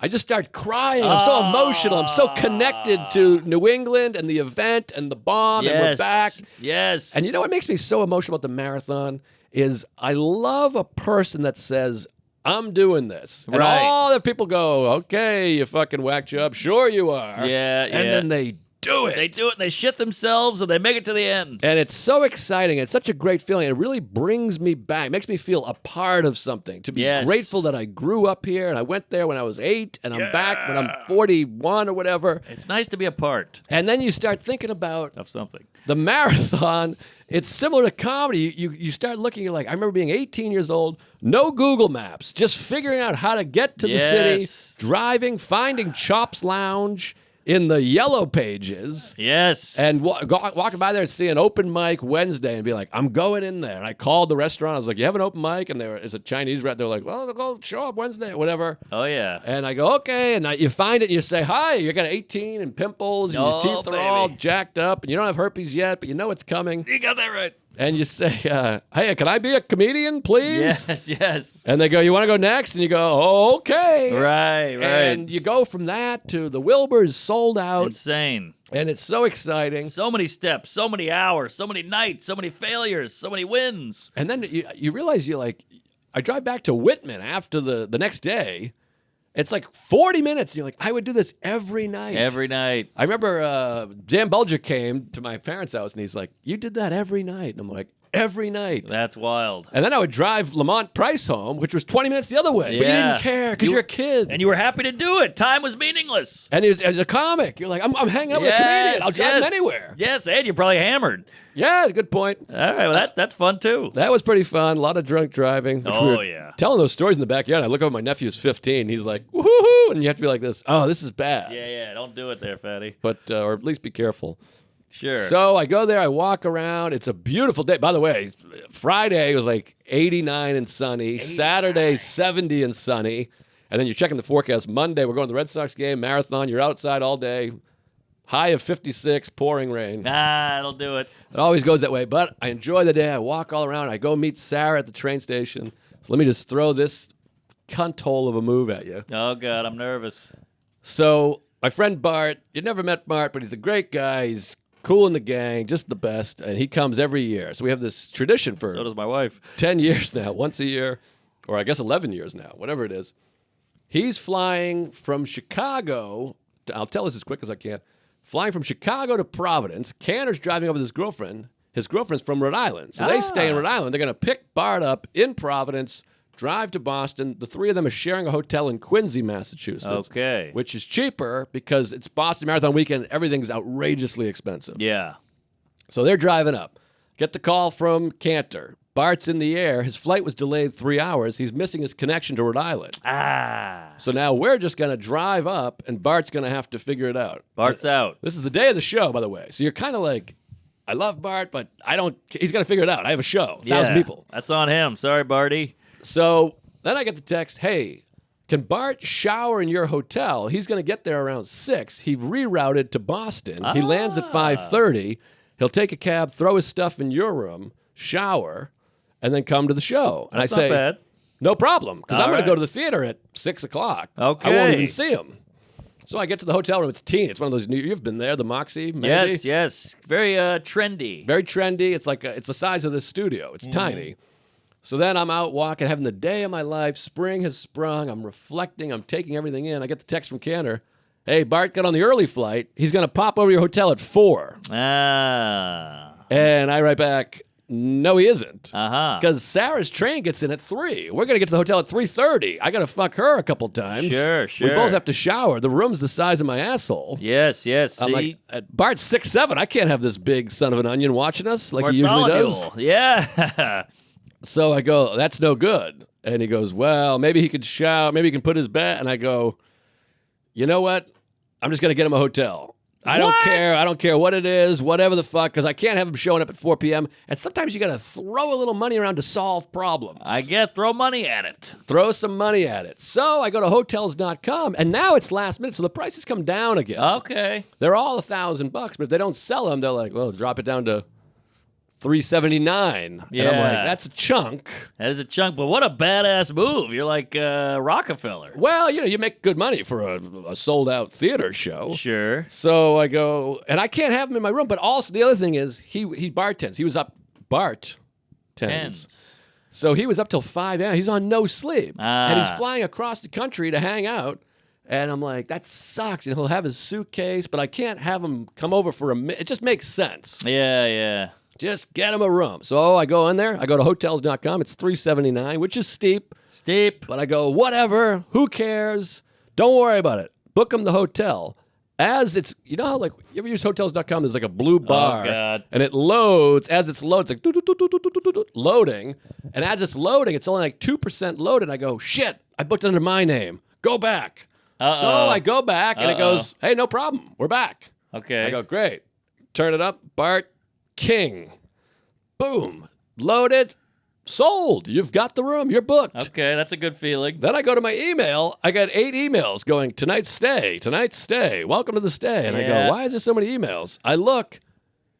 I just start crying. I'm so emotional. I'm so connected to ah. New England and the event and the bomb, and we're back. Yes. And you know what makes me so emotional about the marathon is I love a person that says, I'm doing this. And Right. all the people go, okay, you fucking whack job. Sure you are. Yeah, And yeah. then they do it. They do it and they shit themselves and they make it to the end. and it's so exciting. It's such a great feeling. It really brings me back. It makes me feel a part of something. To be Yes. grateful that I grew up here and I went there when I was eight and I'm back when I'm 41 or whatever. It's nice to be a part And then you start thinking about of something. the marathon it's similar to comedy you, you you start looking you're like i remember being 18 years old no google maps just figuring out how to get to the city driving finding chops lounge in the yellow pages. Yes. And wa- go- walking by there and seeing open mic Wednesday and be like, I'm going in there. And I called the restaurant. I was like, You have an open mic? And there is a Chinese restaurant. They're like, Well, go show up Wednesday, whatever. oh yeah. And I go, Okay. And I, you find it and you say, Hi, you got 18 and pimples and Oh, your teeth are all baby. jacked up and you don't have herpes yet, but you know it's coming. You got that right. And you say, uh, Hey, can I be a comedian, please? Yes. Yes. And they go, You want to go next? And you go, oh, Okay. Right. Right. And you go from that to the Wilbur's sold out, Insane. and it's so exciting. So many steps, so many hours, so many nights, so many failures, so many wins. And then you, you realize you're like, I drive back to Whitman after the, the next day. It's like 40 minutes. And you're like, I would do this every night. Every night. I remember uh, Dan Boulger came to my parents' house and he's like, You did that every night. And I'm like, Every night. That's wild. And then I would drive Lamont Price home, which was 20 minutes the other way. But you didn't care because You- are a kid. And you were happy to do it. Time was meaningless. and as, as a comic, you're like, I'm, I'm hanging out with a comedian. I'll drive him anywhere. Yes, and you're probably hammered. Yeah, good point. All right, well that that's fun too. That was pretty fun. A lot of drunk driving. which we Oh, yeah. Telling those stories in the backyard. I look over, my nephew's 15. He's like, woohoo. And you have to be like this. Oh, this is bad. Yeah, yeah. Don't do it there, fatty. But, uh, or at least be careful. Sure. So I go there, I walk around. It's a beautiful day. By the way, Friday was like 89 and sunny. Saturday, 70 and sunny. And then you're checking the forecast. Monday, we're going to the Red Sox game, marathon. You're outside all day. High of 56, pouring rain. nah, it'll do it. It always goes that way. But I enjoy the day. I walk all around. I go meet Sarah at the train station. So let me just throw this cunt hole of a move at you. Oh god, I'm nervous. So my friend Bart, you never met Bart, but he's a great guy. He's cool in the gang, just the best, and he comes every year. So we have this tradition for So does my wife. ten years now, once a year, or I guess eleven years now, whatever it is. He's flying from Chicago. To, I'll tell this as quick as I can. Flying from Chicago to Providence. Canner's driving over with his girlfriend. His girlfriend's from Rhode Island, so they stay in Ah. Rhode Island. They're going to pick Bart up in Providence, drive to Boston. The three of them are sharing a hotel in Quincy, Massachusetts Okay. which is cheaper because it's Boston Marathon weekend. Everything's outrageously expensive. Yeah. So they're driving up. Get the call from Cantor. Bart's in the air. His flight was delayed three hours. He's missing his connection to Rhode Island. Ah. So now we're just going to drive up, and Bart's going to have to figure it out. Bart's out. This is the day of the show, by the way. So you're kind of like, I love Bart, but I don't. He's got to figure it out. I have a show, thousand Yeah, people. That's on him. Sorry, Barty. So then I get the text, hey, can Bart shower in your hotel? He's going to get there around 6. He rerouted to Boston. He lands at Ah. 5:30. He'll take a cab, throw his stuff in your room, shower, and then come to the show. And That's I say, bad. no problem, because I'm going to go to the theater at 6 o'clock. Okay. I won't even see him. So I get to the hotel room. It's teen. It's one of those new. You've been there, the Moxy, maybe. Yes, yes. Very uh trendy. Very trendy. It's like a, it's the size of this studio. It's tiny. So then I'm out walking, having the day of my life. Spring has sprung. I'm reflecting. I'm taking everything in. I get the text from Cantor. Hey, Bart got on the early flight. He's going to pop over to your hotel at four. Ah. And I write back, no, he isn't. Uh-huh. Because Sarah's train gets in at three. We're gonna get to the hotel at three thirty. I gotta fuck her a couple times. Sure, sure. We both have to shower. The room's the size of my asshole. Yes, yes. I'm See? like, Bart's six seven. I can't have this big son of an onion watching us like he usually does. Yeah. So I go, that's no good. And he goes, well, maybe he could shout, maybe he can put his bet. And I go, you know what? I'm just going to get him a hotel. I don't care. I don't care what it is, whatever the fuck, because I can't have him showing up at 4 p.m. And sometimes you got to throw a little money around to solve problems. I get throw money at it. throw some money at it. So I go to hotels.com, and now it's last minute, so the prices come down again. Okay. They're all a thousand bucks, but if they don't sell them, they're like, well, drop it down to 379 And I'm like, Yeah. that's a chunk. That is a chunk, but what a badass move. You're like uh, Rockefeller. Well, you know, you make good money for a, a sold out theater show. Sure. So I go, and I can't have him in my room. But also, the other thing is, he he bartends. He was up Bart tens. So he was up till five a.m. He's on no sleep, and he's Ah. flying across the country to hang out. And I'm like, that sucks. And he'll have his suitcase, but I can't have him come over for a minute. It just makes sense. Yeah, yeah. Just get him a room. So I go in there. I go to hotels.com. It's 379, which is steep. Steep. But I go, whatever. Who cares? Don't worry about it. Book him the hotel. As it's, you know how like, you ever use hotels.com? There's like a blue bar. Oh, God. And it loads. As it's loads, like, loading. And as it's loading, it's only like 2% loaded. I go, shit, I booked under my name. Go back. Uh -oh. So I go back and uh -oh. it goes, hey, no problem. We're back. Okay. I go, great. Turn it up. Bart, King. Boom. Loaded. Sold. You've got the room. You're booked. Okay, that's a good feeling. Then I go to my email. I got eight emails going, tonight's stay, tonight's stay, welcome to the stay. And I Yeah. go, why is there so many emails? I look,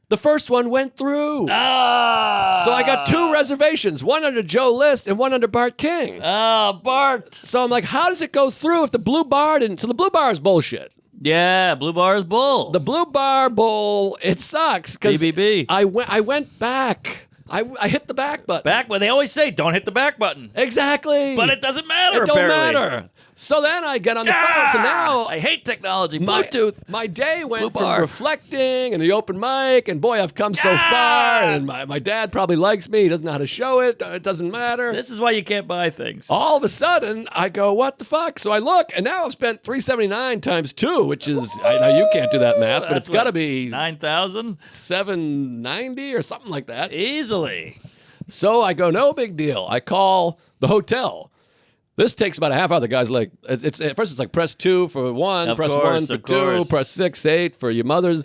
the first one went through. Ah. So I got two reservations, one under Joe List and one under Bart King. Ah, Bart. So I'm like, how does it go through if the blue bar didn't? So the blue bar is bullshit. Yeah, Blue Bar is bull. The blue bar bowl, it sucks because BBB. I went, I went back. I, I hit the back button. back when they always say don't hit the back button, Exactly. but it doesn't matter. It don't apparently. matter. So then I get on the phone. So now I hate technology. my, Bluetooth. my day went Blue from bar. reflecting and the open mic, and boy, I've come so Ah! far. And my, my dad probably likes me. He doesn't know how to show it. It doesn't matter. This is why you can't buy things. All of a sudden, I go, what the fuck? So I look, and now I've spent 379 times two, which is, I know you can't do that math, but it's got to be nine thousand 790 or something like that. easily. So I go, no big deal. I call the hotel. This takes about a half hour. The guy's like, it's, it's at first it's like press two for one, Of press course, one for two, course. press six, eight for your mother's.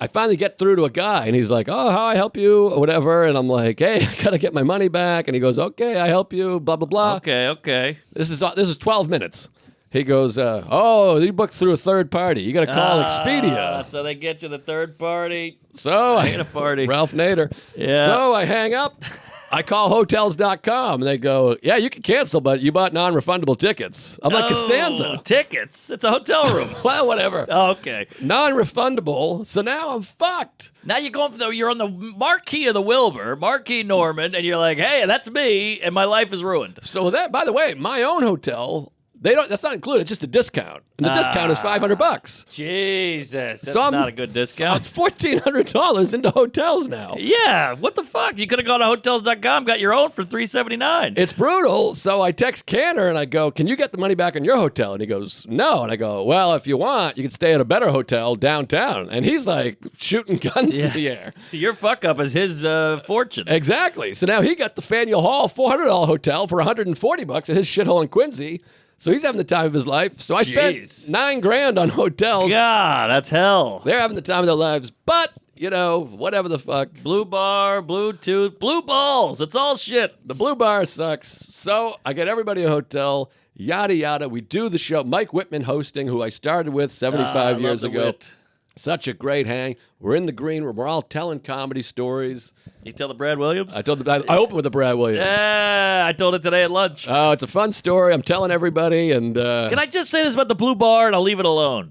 I finally get through to a guy and he's like, oh, how I help you or whatever. And I'm like, hey, I gotta get my money back. And he goes, okay, I help you, blah blah blah. Okay, okay. This is this is 12 minutes. He goes, uh, oh, you booked through a third party. You gotta call Ah, Expedia. So they get you the third party. So I hate a party. Ralph Nader. Yeah. So I hang up. I call hotels.com and they go, Yeah, you can cancel, but you bought non refundable tickets. I'm like, Oh, Costanza. tickets. It's a hotel room. Well, whatever. Oh, okay. Non refundable. So now I'm fucked. Now you're going for the you're on the marquee of the Wilbur, Marquee Norman, and you're like, hey, that's me, and my life is ruined. So that, by the way, my own hotel, they don't. That's not included. It's just a discount, and the discount is 500 bucks. Jesus, that's So I'm- not a good discount. fourteen hundred dollars into hotels now. yeah, what the fuck? You could have gone to hotels.com, got your own for three seventy nine. It's brutal. So I text Canner and I go, Can you get the money back on your hotel? And he goes, No. And I go, Well, if you want, you can stay at a better hotel downtown. And he's like shooting guns in the air. Your fuck up is his uh, fortune. Exactly. So now he got the Faneuil Hall $400 hotel for 140 bucks at his shithole in Quincy. So he's having the time of his life. So I Jeez. spent nine grand on hotels. God, that's hell. They're having the time of their lives. But, you know, whatever the fuck. Blue bar, Bluetooth, blue balls. It's all shit. The blue bar sucks. So I get everybody a hotel, yada yada. We do the show. Mike Whitman hosting, who I started with 75 Ah, years ago. wit. Such a great hang. We're in the green room. We're all telling comedy stories. You tell the Brad Williams? I told the, I, I opened with the Brad Williams. yeah, I told it today at lunch. Oh, it's a fun story. I'm telling everybody, and uh, Can I just say this about the blue bar and I'll leave it alone?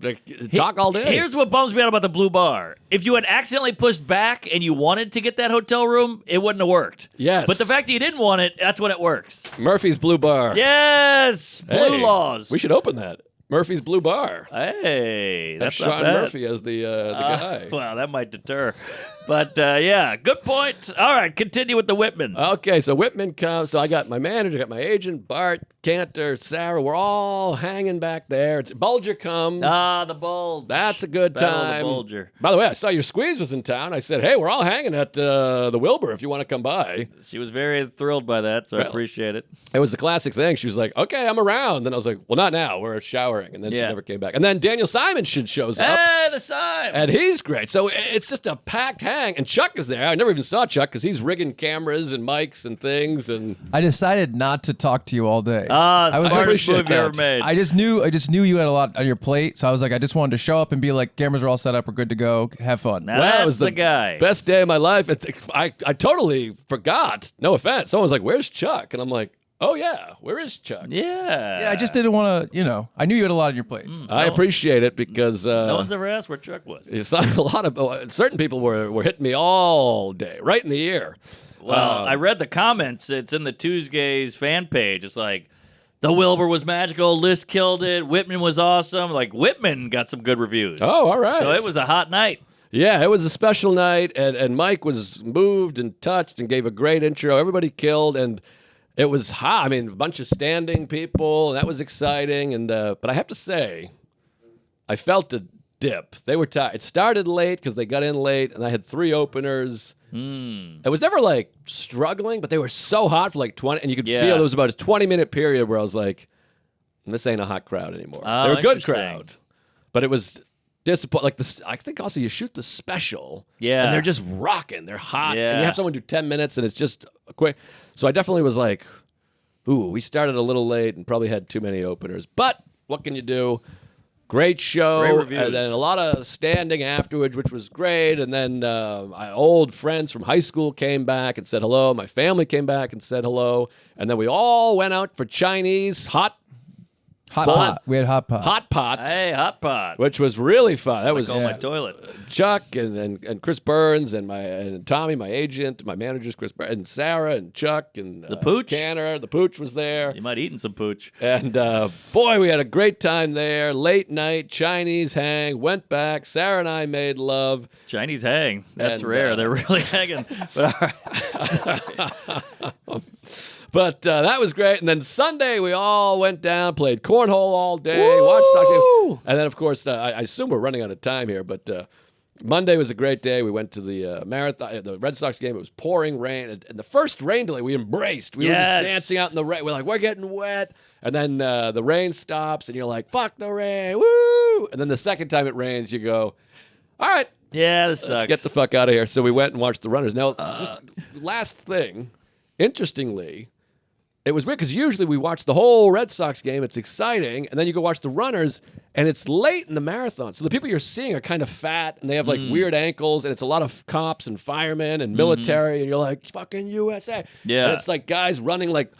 talk all day. Here's what bums me out about the blue bar. If you had accidentally pushed back and you wanted to get that hotel room, it wouldn't have worked. Yes. But the fact that you didn't want it, that's when it works. Murphy's Blue Bar. Yes. Blue Hey, laws. We should open that. Murphy's Blue Bar. Hey, That's not Sean. Murphy as the uh, the Uh, guy. Well, that might deter. But uh, yeah, good point. All right, continue with the Whitman. Okay, so Whitman comes. So I got my manager, got my agent, Bart, Cantor, Sarah. We're all hanging back there. It's, Boulger comes. ah, the bulge. That's a good Battle of the time. Boulger. By the way, I saw your squeeze was in town. I said, hey, we're all hanging at uh, the Wilbur if you want to come by. She was very thrilled by that, so I appreciate it. It was the classic thing. She was like, okay, I'm around. Then I was like, well, not now. We're showering. And then she never came back. And then Daniel Simon should shows up. Hey, the sign. And he's great. So it's just a packed hang. And Chuck is there. I never even saw Chuck because he's rigging cameras and mics and things. And I decided not to talk to you all day. Ah, I was smartest appreciate move you ever made. I just knew I just knew you had a lot on your plate, so I was like, I just wanted to show up and be like, cameras are all set up, we're good to go, have fun. Now Well, that's it was the, the guy. best day of my life. It- I, I totally forgot. No offense. Someone was like, where's Chuck? And I'm like, oh, yeah, where is Chuck? Yeah. Yeah, I just didn't want to, you know, I knew you had a lot on your plate. I appreciate it because uh, No one's ever asked where Chuck was. it's not a lot of uh, certain people were, were hitting me all day, right in the ear. Well, Uh, I read the comments. It's in the Tuesdays fan page. It's like, the Wilbur was magical. List killed it. Whitman was awesome. Like, Whitman got some good reviews. Oh, all right. So it was a hot night. Yeah, it was a special night, and, and Mike was moved and touched and gave a great intro. Everybody killed, and it was hot. I mean, a bunch of standing people, and that was exciting. And uh, but I have to say, I felt a dip. They were tired. It started late because they got in late, and I had three openers. It was never like struggling, but they were so hot for like twenty, and you could Yeah. feel there was about a twenty minute period where I was like, This ain't a hot crowd anymore. Oh, They're a good crowd, but it was disappointing. Like this, I think also you shoot the special, Yeah. and they're just rocking. They're hot, yeah. and you have someone do ten minutes, and it's just quick. So I definitely was like, "Ooh, we started a little late and probably had too many openers." But what can you do? Great show, Great and then a lot of standing afterwards, which was great. And then uh, my old friends from high school came back and said hello. My family came back and said hello, and then we all went out for Chinese hot Hot Hot- pot. We had hot pot. hot pot, Hey, hot pot. which was really fun. That was Go on my toilet. Chuck and, and, and Chris Burns and my and Tommy, my agent, my managers, Chris Burns, and Sarah and Chuck and the Pooch? Canner. The Pooch was there. You might eaten some pooch. And uh, boy, we had a great time there. Late night Chinese hang. Went back. Sarah and I made love. Chinese hang. That's And, rare. uh, They're really hanging. But all right. But uh, that was great. And then Sunday we all went down, played cornhole all day, watched Sox game. And then of course uh, I, I assume we're running out of time here, but. Uh, Monday was a great day. We went to the uh, marathon, uh, the Red Sox game. It was pouring rain, and, and the first rain delay we embraced. We were just dancing out in the rain. We're like, we're getting wet, and then uh, the rain stops, and you're like, fuck the rain, woo! And then the second time it rains, you go, all right, Yeah, this sucks. get the fuck out of here. So we went and watched the runners. Now, just last thing, interestingly, it was weird because usually we watch the whole Red Sox game. It's exciting, and then you go watch the runners, and it's late in the marathon. So the people you're seeing are kind of fat, and they have like Mm. weird ankles, and it's a lot of cops and firemen and military, and you're like fucking USA. Yeah. and it's like guys running like,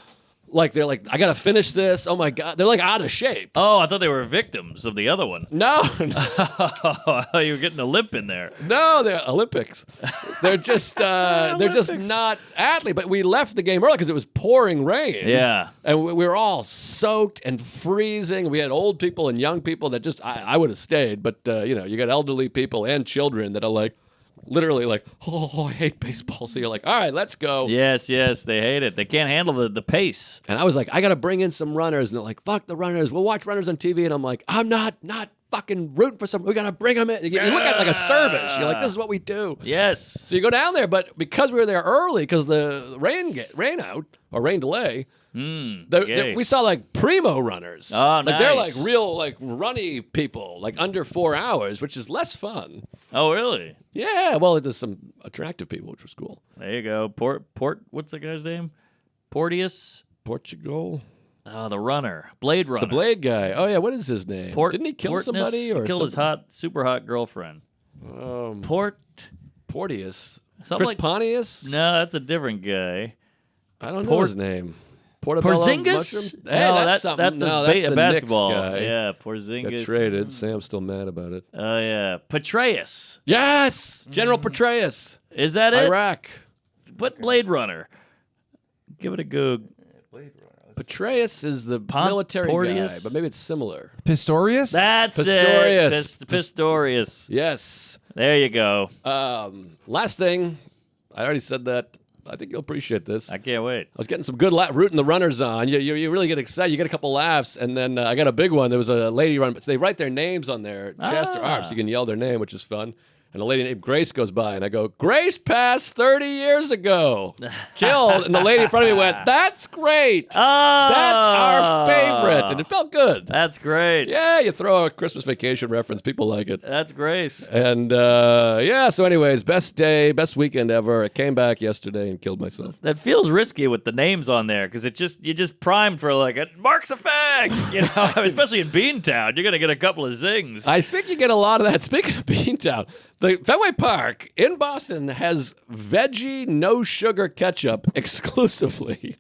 like they're like, I gotta finish this. Oh my god, they're like out of shape. Oh, I thought they were victims of the other one. No, Oh, you were getting a limp in there. No, they're Olympics. They're just uh, they're just Olympics. not athletes. But we left the game early because it was pouring rain. Yeah. and we, we were all soaked and freezing. We had old people and young people that just I, I would have stayed, but uh, you know you got elderly people and children that are like literally like oh I hate baseball. So you're like all right, let's go. Yes, yes, they hate it. They can't handle the, the pace. And I was like I got to bring in some runners, and they're like fuck the runners. We'll watch runners on TV, and I'm like I'm not not. Fucking rooting for some. We gotta bring them in. You, you look at it like a service. You're like, this is what we do. Yes. So you go down there, but because we were there early, because the rain get rain out or rain delay, Mm, yay. there- we saw like primo runners. Oh, like they're like real like runny people, like under four hours, which is less fun. oh, really? Yeah, well, there's some attractive people, which was cool. There you go. Port, Port, what's the guy's name? Porteous? Portugal, Oh, the runner. Blade runner. the Blade guy. Oh yeah, what is his name? Port, Didn't he kill Portness somebody or killed his hot, super hot girlfriend? Um, Port. Porteous, Something Chris like- Pontius. No, that's a different guy. I don't know his name. Portobello Porzingis? mushroom? Hey, no, that's that- something. That's no, a, that's ba- the basketball. Knicks guy. Yeah, Porzingis. Got traded. Sam's still mad about it. Oh yeah, Petraeus. Yes, General Mm. Petraeus, Is that it? Iraq. What Blade Runner? Give it a goog. Petraeus is the Pon- military guy, but maybe it's similar. Pistorius? That's Pistorius. it. Pis- Pistorius. Yes. There you go. Um, last thing, I already said that. I think you'll appreciate this. I can't wait. I was getting some good la- rooting the runners on. You, you, you really get excited. You get a couple laughs, and then uh, I got a big one. There was a lady run, but they write their names on their chest or arms. so you can yell their name, which is fun. And a lady named Grace goes by, and I go, Grace passed 30 years ago. Killed. And the lady in front of me went, That's great. Oh, That's our favorite. And it felt good. That's great. Yeah, you throw a Christmas vacation reference. People like it. That's Grace. And uh, yeah, so, anyways, best day, best weekend ever. I came back yesterday and killed myself. That feels risky with the names on there because it just you just primed for like a Mark's effect, you know. Especially in Beantown, you're gonna get a couple of zings. I think you get a lot of that. Speaking of Beantown, the Fenway Park in Boston has veggie, no sugar ketchup exclusively.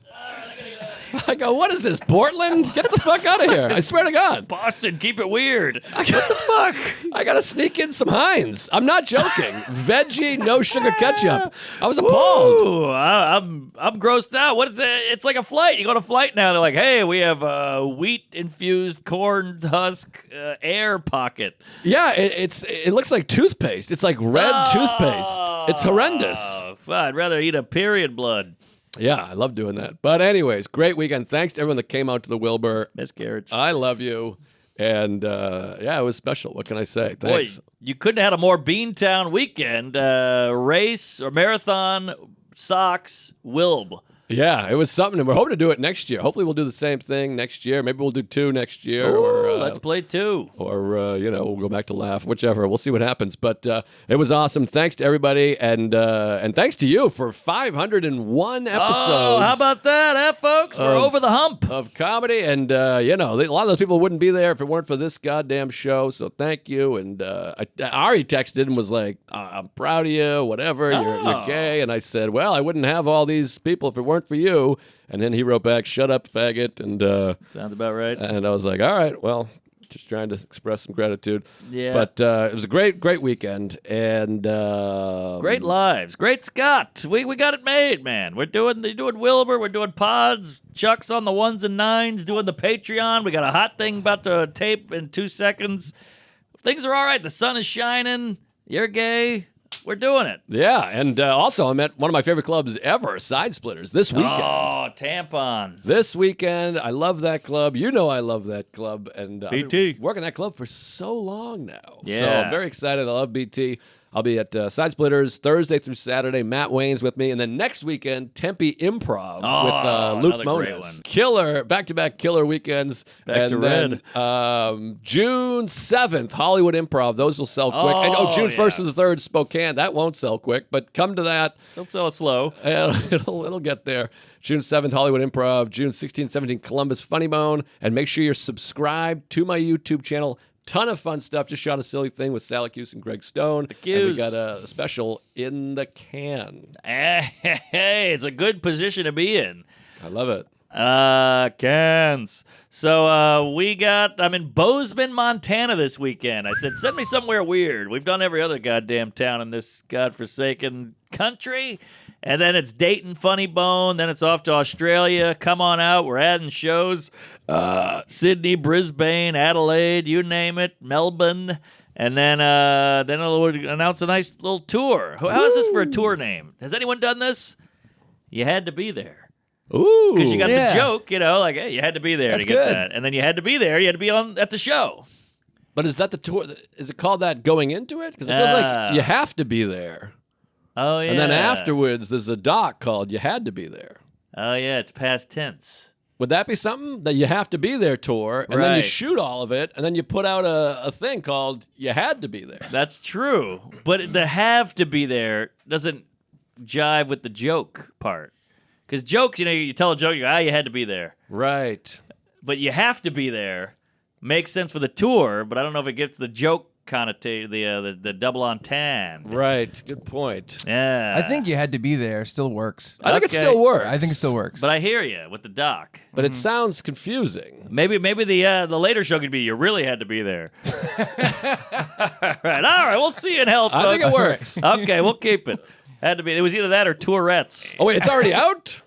I go, what is this, Portland? Get the fuck out of here. I swear to God. Boston, keep it weird. what the fuck? I gotta sneak in some Heinz. I'm not joking. Veggie, no sugar ketchup. I was appalled. Ooh, I, I'm I'm grossed out. What is it? It's like a flight. You go to flight now. They're like, hey, we have a wheat infused corn husk uh, air pocket. Yeah, it, it's it looks like toothpaste. It's like red toothpaste. It's horrendous. Oh, I'd rather eat a period blood. Yeah, I love doing that. But anyways, great weekend. Thanks to everyone that came out to the Wilbur. Miscarriage. I love you. And uh, yeah, it was special. What can I say? Boy, Thanks. you couldn't have had a more Beantown weekend. Uh, race or marathon, socks, Wilb. Yeah, it was something, and we're hoping to do it next year. Hopefully, we'll do the same thing next year. Maybe we'll do two next year, or uh, let's play two. or uh, you know, we'll go back to laugh, whichever. We'll see what happens. But uh, it was awesome. Thanks to everybody, and uh, and thanks to you for 501 episodes. Oh, how about that, eh, folks? We're over the hump. of comedy, and uh, you know, a lot of those people wouldn't be there if it weren't for this goddamn show. So thank you. And uh, I, Ari texted and was like, "Uh, "I'm proud of you. Whatever. You're, you're Oh. gay." And I said, "Well, I wouldn't have all these people if it weren't for you." And then he wrote back, "Shut up, faggot." And uh, Sounds about right. and I was like, "All right, well." Just trying to express some gratitude. Yeah. But uh, it was a great, great weekend, and uh, Great lives. Great Scott. We we got it made, man. We're doing the doing Wilbur, we're doing pods, Chuck's on the ones and nines, doing the Patreon. We got a hot thing about to tape in two seconds. Things are all right. The sun is shining. You're gay. We're doing it. Yeah, and uh, also I'm at one of my favorite clubs ever, Side Splitters, this weekend. Oh, tampon. This weekend, I love that club. You know I love that club, and uh, I've been BT. working that club for so long now. so Yeah. I'm very excited. I love BT. I'll be at uh, Side Splitters Thursday through Saturday. Matt Wayne's with me, and then next weekend Tempe Improv with uh, Oh, Luke Moniz. Killer back-to-back killer weekends. Back and to then um, June seventh, Hollywood Improv. Those will sell quick. and oh, Oh, June first yeah. to the third, Spokane. That won't sell quick, but come to that. It'll sell it slow. And it'll, it'll get there. June 7th, Hollywood Improv. June 16th, 17th, Columbus Funny Bone. And make sure you're subscribed to my YouTube channel. Ton of fun stuff. Just shot a silly thing with Sally Cuse and Greg Stone. And we got a special in the can. Hey, it's a good position to be in. I love it. Uh, cans. So uh, we got. I'm in Bozeman, Montana this weekend. I said, send me somewhere weird. We've done every other goddamn town in this godforsaken country, and then it's Dayton, Funny Bone. Then it's off to Australia. Come on out. We're adding shows. Uh, Sydney, Brisbane, Adelaide, you name it, Melbourne. And then, uh, then it'll announce a nice little tour. How how is this for a tour name? Has anyone done this? You had to be there. Ooh. Because you got Yeah. the joke, you know, like hey, you had to be there That's to get good. that, and then you had to be there. You had to be on at the show. but is that the tour? Is it called that going into it? Because it feels Ah. like you have to be there. Oh yeah. And then afterwards, there's a doc called You Had to Be There. Oh yeah, it's past tense. Would that be something that you have to be there tour, and then you shoot all of it, and then you put out a, a thing called "You Had to Be There"? That's true, but the have to be there doesn't jive with the joke part. Because jokes, you know, you tell a joke, you go, ah, you had to be there, Right. but you have to be there makes sense for the tour, but I don't know if it gets the joke connotation, the uh, the, the double entendre. Right. Good point. Yeah, I think you had to be there. Still works. I think it Okay. still works. I think it still works. But I hear you with the doc. But it sounds confusing. Maybe maybe the uh, the later show could be you really had to be there. all right, all right, we'll see you in hell. I think it folks. works. okay, we'll keep it. Had to be. It was either that or Tourette's. Oh wait, it's already out.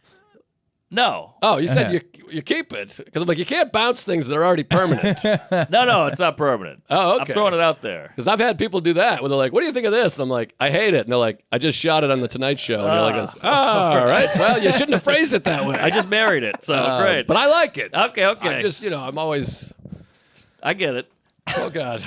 No, Oh, you said you you keep it because I'm like you can't bounce things that are already permanent. no, no, it's not permanent. Oh, okay. I'm throwing it out there. Because I've had people do that when they're like, "What do you think of this?" And I'm like, "I hate it." And they're like, "I just shot it on the Tonight Show." And you're like, "Oh, all right. Well, you shouldn't have phrased it that way." I just married it, so Uh, great. But I like it. okay, okay, I just, you know, I'm always. I get it. Oh God.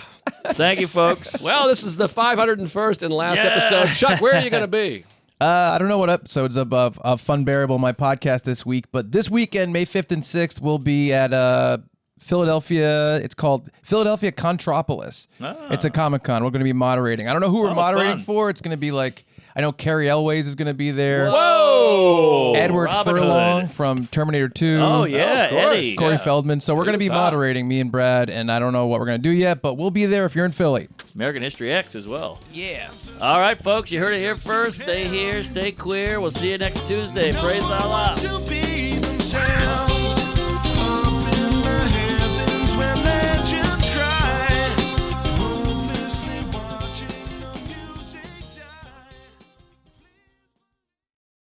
Thank you, folks. Well, this is the 501st and last Yeah. episode. Chuck, where are you going to be? Uh, I don't know what episodes of, of, of Fun Bearable, my podcast this week, but this weekend, May 5th and 6th, we'll be at uh, Philadelphia. It's called Philadelphia Contropolis. It's a Comic Con. We're going to be moderating. I don't know who we're Oh, moderating fun. for. It's going to be like, I know Cary Elwes is going to be there. Whoa! Edward Robin Furlong Hood. from Terminator 2. Oh yeah, of course. Eddie. Corey Yeah. Feldman. So we're going to was be hot. moderating, me and Brad, and I don't know what we're going to do yet, but we'll be there if you're in Philly. American History X as well. Yeah. All right, folks, you heard it here first. Stay here, stay queer. We'll see you next Tuesday. Praise Allah. to be themselves.